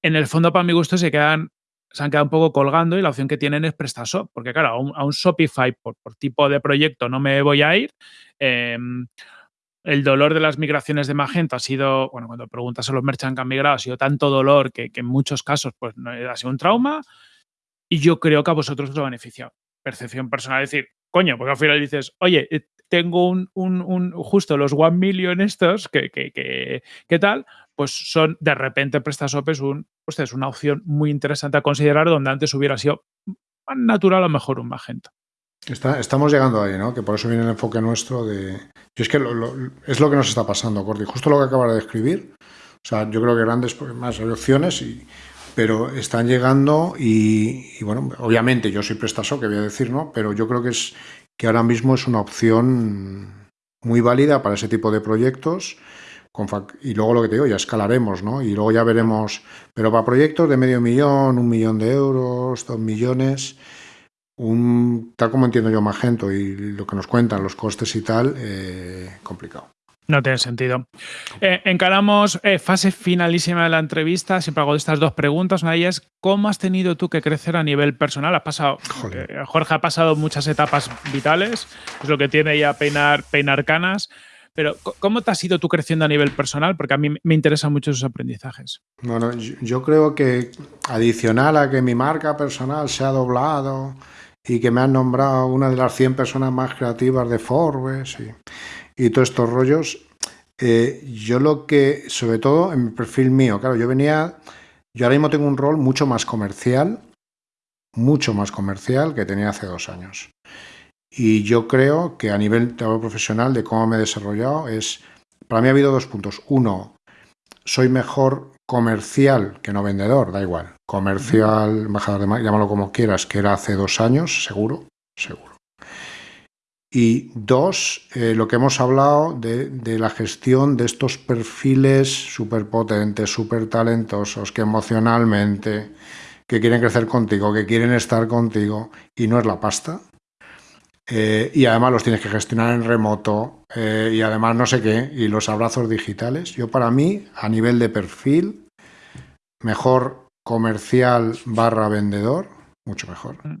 [SPEAKER 2] en el fondo para mi gusto se quedan se han quedado un poco colgando y la opción que tienen es PrestaShop, porque claro, a un, Shopify por, tipo de proyecto no me voy a ir. Em, el dolor de las migraciones de Magento ha sido, bueno, cuando preguntas a los merchants que han migrado, ha sido tanto dolor que, en muchos casos pues, no, ha sido un trauma. Y yo creo que a vosotros os ha beneficiado. Percepción personal, decir, coño, porque al final dices, oye, eh, tengo un, justo los one million estos, que, que, que, tal, pues son de repente PrestaShop es, un, pues es una opción muy interesante a considerar donde antes hubiera sido más natural lo mejor un Magento
[SPEAKER 1] estamos llegando ahí, ¿no? Que por eso viene el enfoque nuestro de... Yo es que es lo que nos está pasando, Corti. Justo lo que acabas de describir. O sea, yo creo que grandes más opciones, y, pero están llegando y, bueno, obviamente yo soy prestaso, que voy a decir, ¿no? Pero yo creo que es que ahora mismo es una opción muy válida para ese tipo de proyectos. y luego lo que te digo, ya escalaremos, ¿no? Y luego ya veremos, pero para proyectos de medio millón, un millón de euros, dos millones, un, tal como entiendo yo Magento y lo que nos cuentan los costes y tal, eh, complicado.
[SPEAKER 2] No tiene sentido. Eh, encaramos eh, fase finalísima de la entrevista. Siempre hago estas dos preguntas. Una de ellas es, ¿cómo has tenido tú que crecer a nivel personal? Ha pasado, Jorge ha pasado muchas etapas vitales. Es lo que tiene ya peinar, peinar canas. Pero, ¿cómo te has ido tú creciendo a nivel personal? Porque a mí me interesan mucho esos aprendizajes.
[SPEAKER 1] Bueno, yo creo que adicional a que mi marca personal se ha doblado, y que me han nombrado una de las 100 personas más creativas de Forbes y, todos estos rollos. Eh, yo lo que, sobre todo en mi perfil mío, claro, yo venía, yo ahora mismo tengo un rol mucho más comercial, mucho más comercial que tenía hace dos años. Y yo creo que a nivel profesional de cómo me he desarrollado es, para mí ha habido dos puntos. Uno, soy mejor comercial que no vendedor, da igual. Comercial, embajador de llámalo como quieras, que era hace dos años, seguro, seguro. Y dos, eh, lo que hemos hablado de, de, la gestión de estos perfiles súper potentes, súper talentosos, que emocionalmente, que quieren crecer contigo, que quieren estar contigo, y no es la pasta, eh, y además los tienes que gestionar en remoto eh, y además no sé qué, y los abrazos digitales. Yo para mí, a nivel de perfil, mejor comercial barra vendedor mucho mejor. Mm.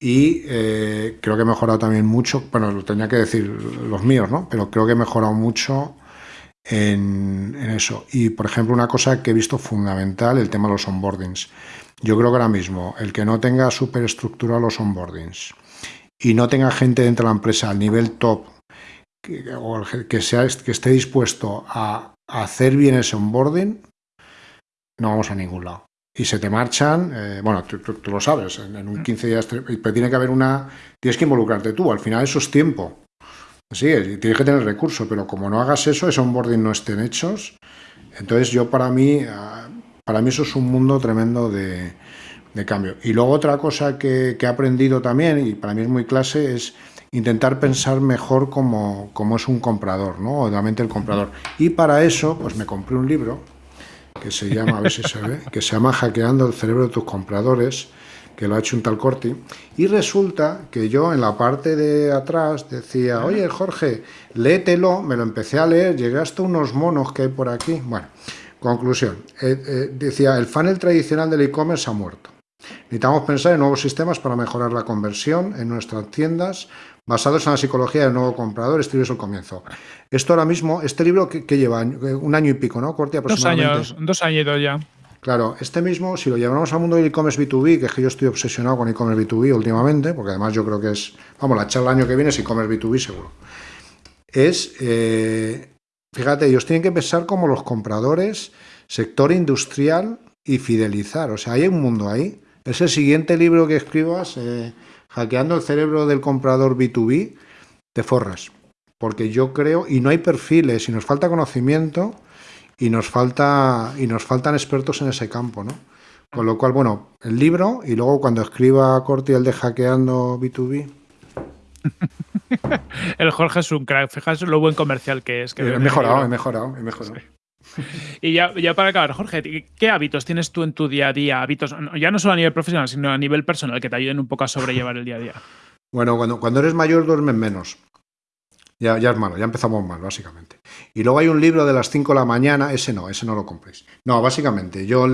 [SPEAKER 1] Y eh, creo que he mejorado también mucho, bueno, lo tenía que decir los míos, ¿no? Pero creo que he mejorado mucho en, eso. Y, por ejemplo, una cosa que he visto fundamental, el tema de los onboardings. Yo creo que ahora mismo, el que no tenga súper estructurado los onboardings y no tenga gente dentro de la empresa al nivel top, que, o que, sea, que esté dispuesto a, hacer bien ese onboarding, no vamos a ningún lado. Y se te marchan, eh, bueno, tú, lo sabes, en, en un 15 días, pero tiene que haber una, tienes que involucrarte tú, al final eso es tiempo. Sí, tienes que tener recursos, pero como no hagas eso, esos onboarding no estén hechos, entonces yo para mí, ah, para mí eso es un mundo tremendo de, cambio. Y luego otra cosa que, he aprendido también, y para mí es muy clase, es intentar pensar mejor como, como es un comprador, ¿no? Obviamente el comprador. Y para eso, pues me compré un libro que se llama, a ver si se ve, que se llama Hackeando el cerebro de tus compradores, que lo ha hecho un tal Corti, y resulta que yo en la parte de atrás decía, oye Jorge, léetelo, me lo empecé a leer, llegué hasta unos monos que hay por aquí. Bueno, conclusión, eh, eh, decía, el funnel tradicional del e-commerce ha muerto. Necesitamos pensar en nuevos sistemas para mejorar la conversión en nuestras tiendas, basados en la psicología del nuevo comprador, este es el comienzo. Esto ahora mismo, este libro que, lleva un año y pico, ¿no? Corti
[SPEAKER 2] aproximadamente. Dos años, dos años ya.
[SPEAKER 1] Claro, este mismo, si lo llevamos al mundo del e-commerce B2B, que es que yo estoy obsesionado con e-commerce B2B últimamente, porque además yo creo que es, vamos, la charla el año que viene es e-commerce B2B seguro, es, eh, fíjate, ellos tienen que pensar como los compradores, sector industrial y fidelizar, o sea, hay un mundo ahí. Es el siguiente libro que escribas, eh, Hackeando el cerebro del comprador B2B, te forras, porque yo creo, y no hay perfiles, y nos falta conocimiento, y nos falta y nos faltan expertos en ese campo, ¿no? Con lo cual, bueno, el libro y luego cuando escriba Corti el de hackeando B2B.
[SPEAKER 2] el Jorge es un crack, fijaos lo buen comercial que es. Que
[SPEAKER 1] he mejorado, he mejorado, he mejorado.
[SPEAKER 2] Y ya, para acabar, Jorge, ¿qué hábitos tienes tú en tu día a día? Hábitos, ya no solo a nivel profesional, sino a nivel personal, que te ayuden un poco a sobrellevar el día a día.
[SPEAKER 1] Bueno, cuando, cuando eres mayor duermes menos. Ya, ya es malo, ya empezamos mal, básicamente. Y luego hay un libro de las 5 de la mañana, ese no, ese no lo compréis. No, básicamente, yo,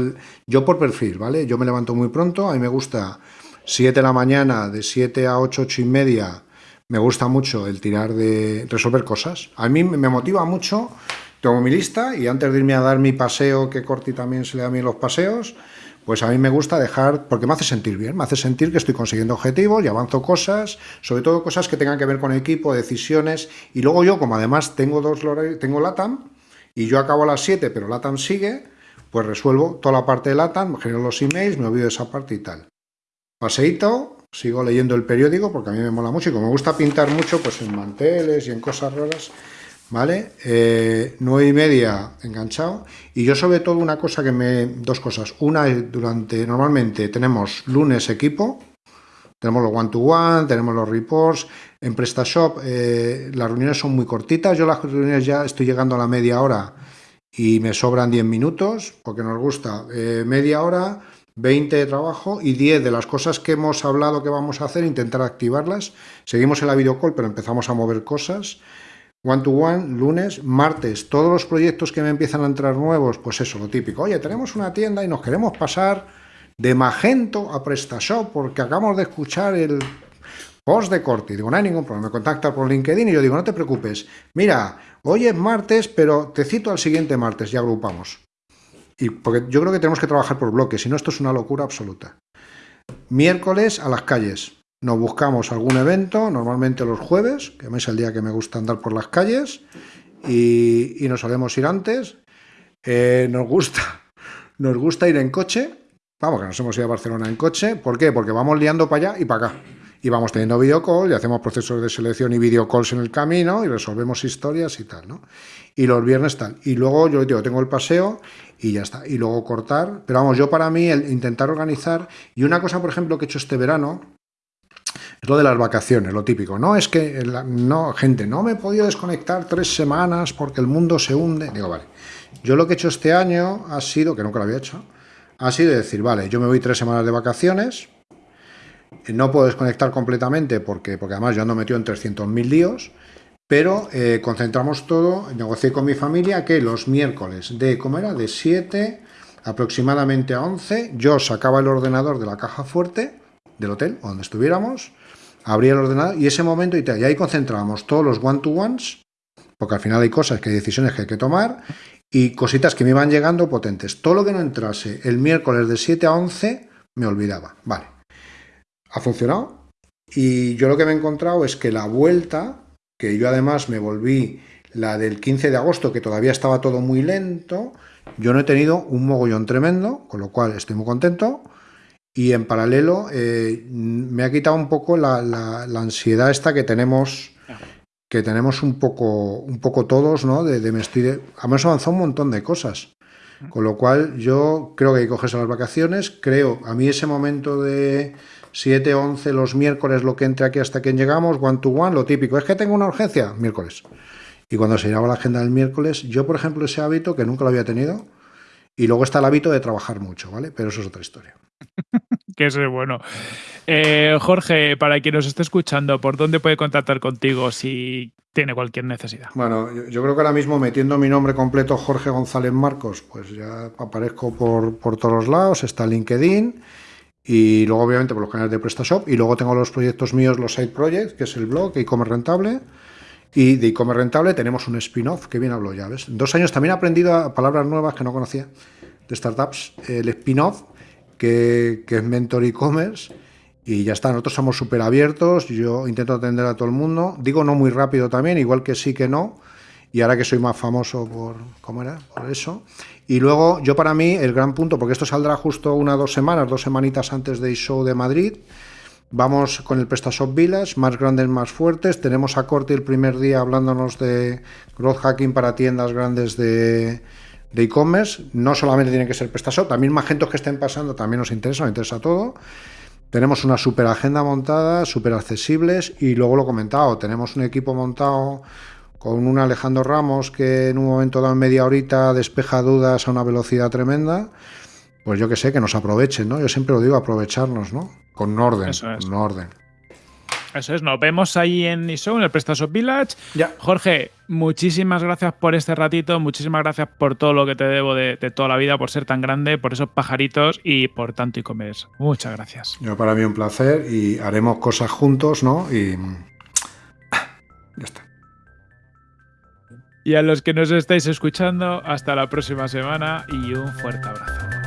[SPEAKER 1] yo por perfil, ¿vale? Yo me levanto muy pronto, a mí me gusta 7 de la mañana, de 7 a 8, 8 y media, me gusta mucho el tirar de resolver cosas. A mí me motiva mucho, tengo mi lista y antes de irme a dar mi paseo, que Corti también se le da mí los paseos, pues a mí me gusta dejar, porque me hace sentir bien, me hace sentir que estoy consiguiendo objetivos y avanzo cosas, sobre todo cosas que tengan que ver con equipo, decisiones, y luego yo, como además tengo dos tengo LATAM, y yo acabo a las 7, pero LATAM sigue, pues resuelvo toda la parte de LATAM, genero los emails, me olvido de esa parte y tal. Paseíto, sigo leyendo el periódico, porque a mí me mola mucho, y como me gusta pintar mucho, pues en manteles y en cosas raras, ¿vale? Eh, nueve y media enganchado. Y yo sobre todo una cosa que me... Dos cosas. Una es durante... Normalmente tenemos lunes equipo, tenemos los one-to-one, tenemos los reports. En PrestaShop eh, las reuniones son muy cortitas. Yo las reuniones ya estoy llegando a la media hora y me sobran 10 minutos, porque nos gusta eh, media hora, 20 de trabajo y 10 de las cosas que hemos hablado que vamos a hacer, intentar activarlas. Seguimos en la videocall, pero empezamos a mover cosas. One to one, lunes, martes, todos los proyectos que me empiezan a entrar nuevos, pues eso, lo típico. Oye, tenemos una tienda y nos queremos pasar de Magento a PrestaShop porque acabamos de escuchar el post de Corti. Digo, no hay ningún problema. Me contacta por LinkedIn y yo digo, no te preocupes. Mira, hoy es martes, pero te cito al siguiente martes y agrupamos. Y porque yo creo que tenemos que trabajar por bloques, si no esto es una locura absoluta. Miércoles a las calles nos buscamos algún evento, normalmente los jueves, que es el día que me gusta andar por las calles, y, nos solemos ir antes. Eh, nos, gusta, nos gusta ir en coche, vamos, que nos hemos ido a Barcelona en coche, ¿por qué? Porque vamos liando para allá y para acá. Y vamos teniendo videocall y hacemos procesos de selección y videocalls en el camino y resolvemos historias y tal, ¿no? Y los viernes tal. Y luego yo digo, tengo el paseo y ya está. Y luego cortar. Pero vamos, yo para mí el intentar organizar. Y una cosa, por ejemplo, que he hecho este verano, es lo de las vacaciones, lo típico. No, es que, no, gente, no me he podido desconectar tres semanas porque el mundo se hunde. Digo, vale. Yo lo que he hecho este año ha sido, que nunca lo había hecho, ha sido decir, vale, yo me voy tres semanas de vacaciones, no puedo desconectar completamente porque, porque además yo ando metido en 300.000 líos, pero eh, concentramos todo, negocié con mi familia que los miércoles de, ¿cómo era? De 7 aproximadamente a 11, yo sacaba el ordenador de la caja fuerte del hotel, donde estuviéramos, abría el ordenador y ese momento y, ahí concentrábamos todos los one-to-ones, porque al final hay cosas que hay decisiones que hay que tomar y cositas que me iban llegando potentes. Todo lo que no entrase el miércoles de 7 a 11 me olvidaba. Vale, ha funcionado y yo lo que me he encontrado es que la vuelta, que yo además me volví la del 15 de agosto, que todavía estaba todo muy lento, yo no he tenido un mogollón tremendo, con lo cual estoy muy contento. Y en paralelo eh, me ha quitado un poco la, ansiedad esta que tenemos que tenemos un poco, un poco todos, ¿no? De, de me estoy Además avanzado un montón de cosas. Con lo cual yo creo que hay que cogerse las vacaciones. Creo, a mí ese momento de 7, 11 los miércoles, lo que entre aquí hasta que llegamos, one to one, lo típico. Es que tengo una urgencia, miércoles. Y cuando se llegaba la agenda del miércoles, yo, por ejemplo, ese hábito que nunca lo había tenido, y luego está el hábito de trabajar mucho, ¿vale? Pero eso es otra historia.
[SPEAKER 2] que es bueno. Eh, Jorge, para quien nos esté escuchando, ¿por dónde puede contactar contigo si tiene cualquier necesidad?
[SPEAKER 1] Bueno, yo, creo que ahora mismo metiendo mi nombre completo, Jorge González Marcos, pues ya aparezco por, por todos lados, está LinkedIn y luego obviamente por los canales de PrestaShop y luego tengo los proyectos míos, los side projects, que es el blog e-commerce rentable y de e-commerce rentable tenemos un spin-off que bien hablo ya, ¿ves? Dos años también he aprendido palabras nuevas que no conocía de startups. El spin-off, que, es Mentor e-commerce, y ya está. Nosotros somos súper abiertos, yo intento atender a todo el mundo. Digo no muy rápido también, igual que sí que no. Y ahora que soy más famoso por, ¿cómo era? Por eso. Y luego, yo para mí, el gran punto, porque esto saldrá justo una dos semanas, dos semanitas antes del show de Madrid, Vamos con el PrestaShop Village, más grandes, más fuertes. Tenemos a Corti el primer día hablándonos de growth hacking para tiendas grandes de e-commerce. no solamente tiene que ser PrestaShop, también Magentos que estén pasando también nos interesa, nos interesa todo. Tenemos una super agenda montada, súper accesibles y luego lo he comentado, tenemos un equipo montado con un Alejandro Ramos que en un momento dado en media horita despeja dudas a una velocidad tremenda. Pues yo que sé, que nos aprovechen, ¿no? Yo siempre lo digo, aprovecharnos, ¿no? Con orden, Eso es. con orden.
[SPEAKER 2] Eso es, nos vemos ahí en ISO, en el PrestaShop Village. Ya. Jorge, muchísimas gracias por este ratito, muchísimas gracias por todo lo que te debo de, toda la vida, por ser tan grande, por esos pajaritos y por tanto e-commerce. Muchas gracias.
[SPEAKER 1] Yo para mí un placer y haremos cosas juntos, ¿no? Y ya está.
[SPEAKER 2] Y a los que nos estáis escuchando, hasta la próxima semana y un fuerte abrazo.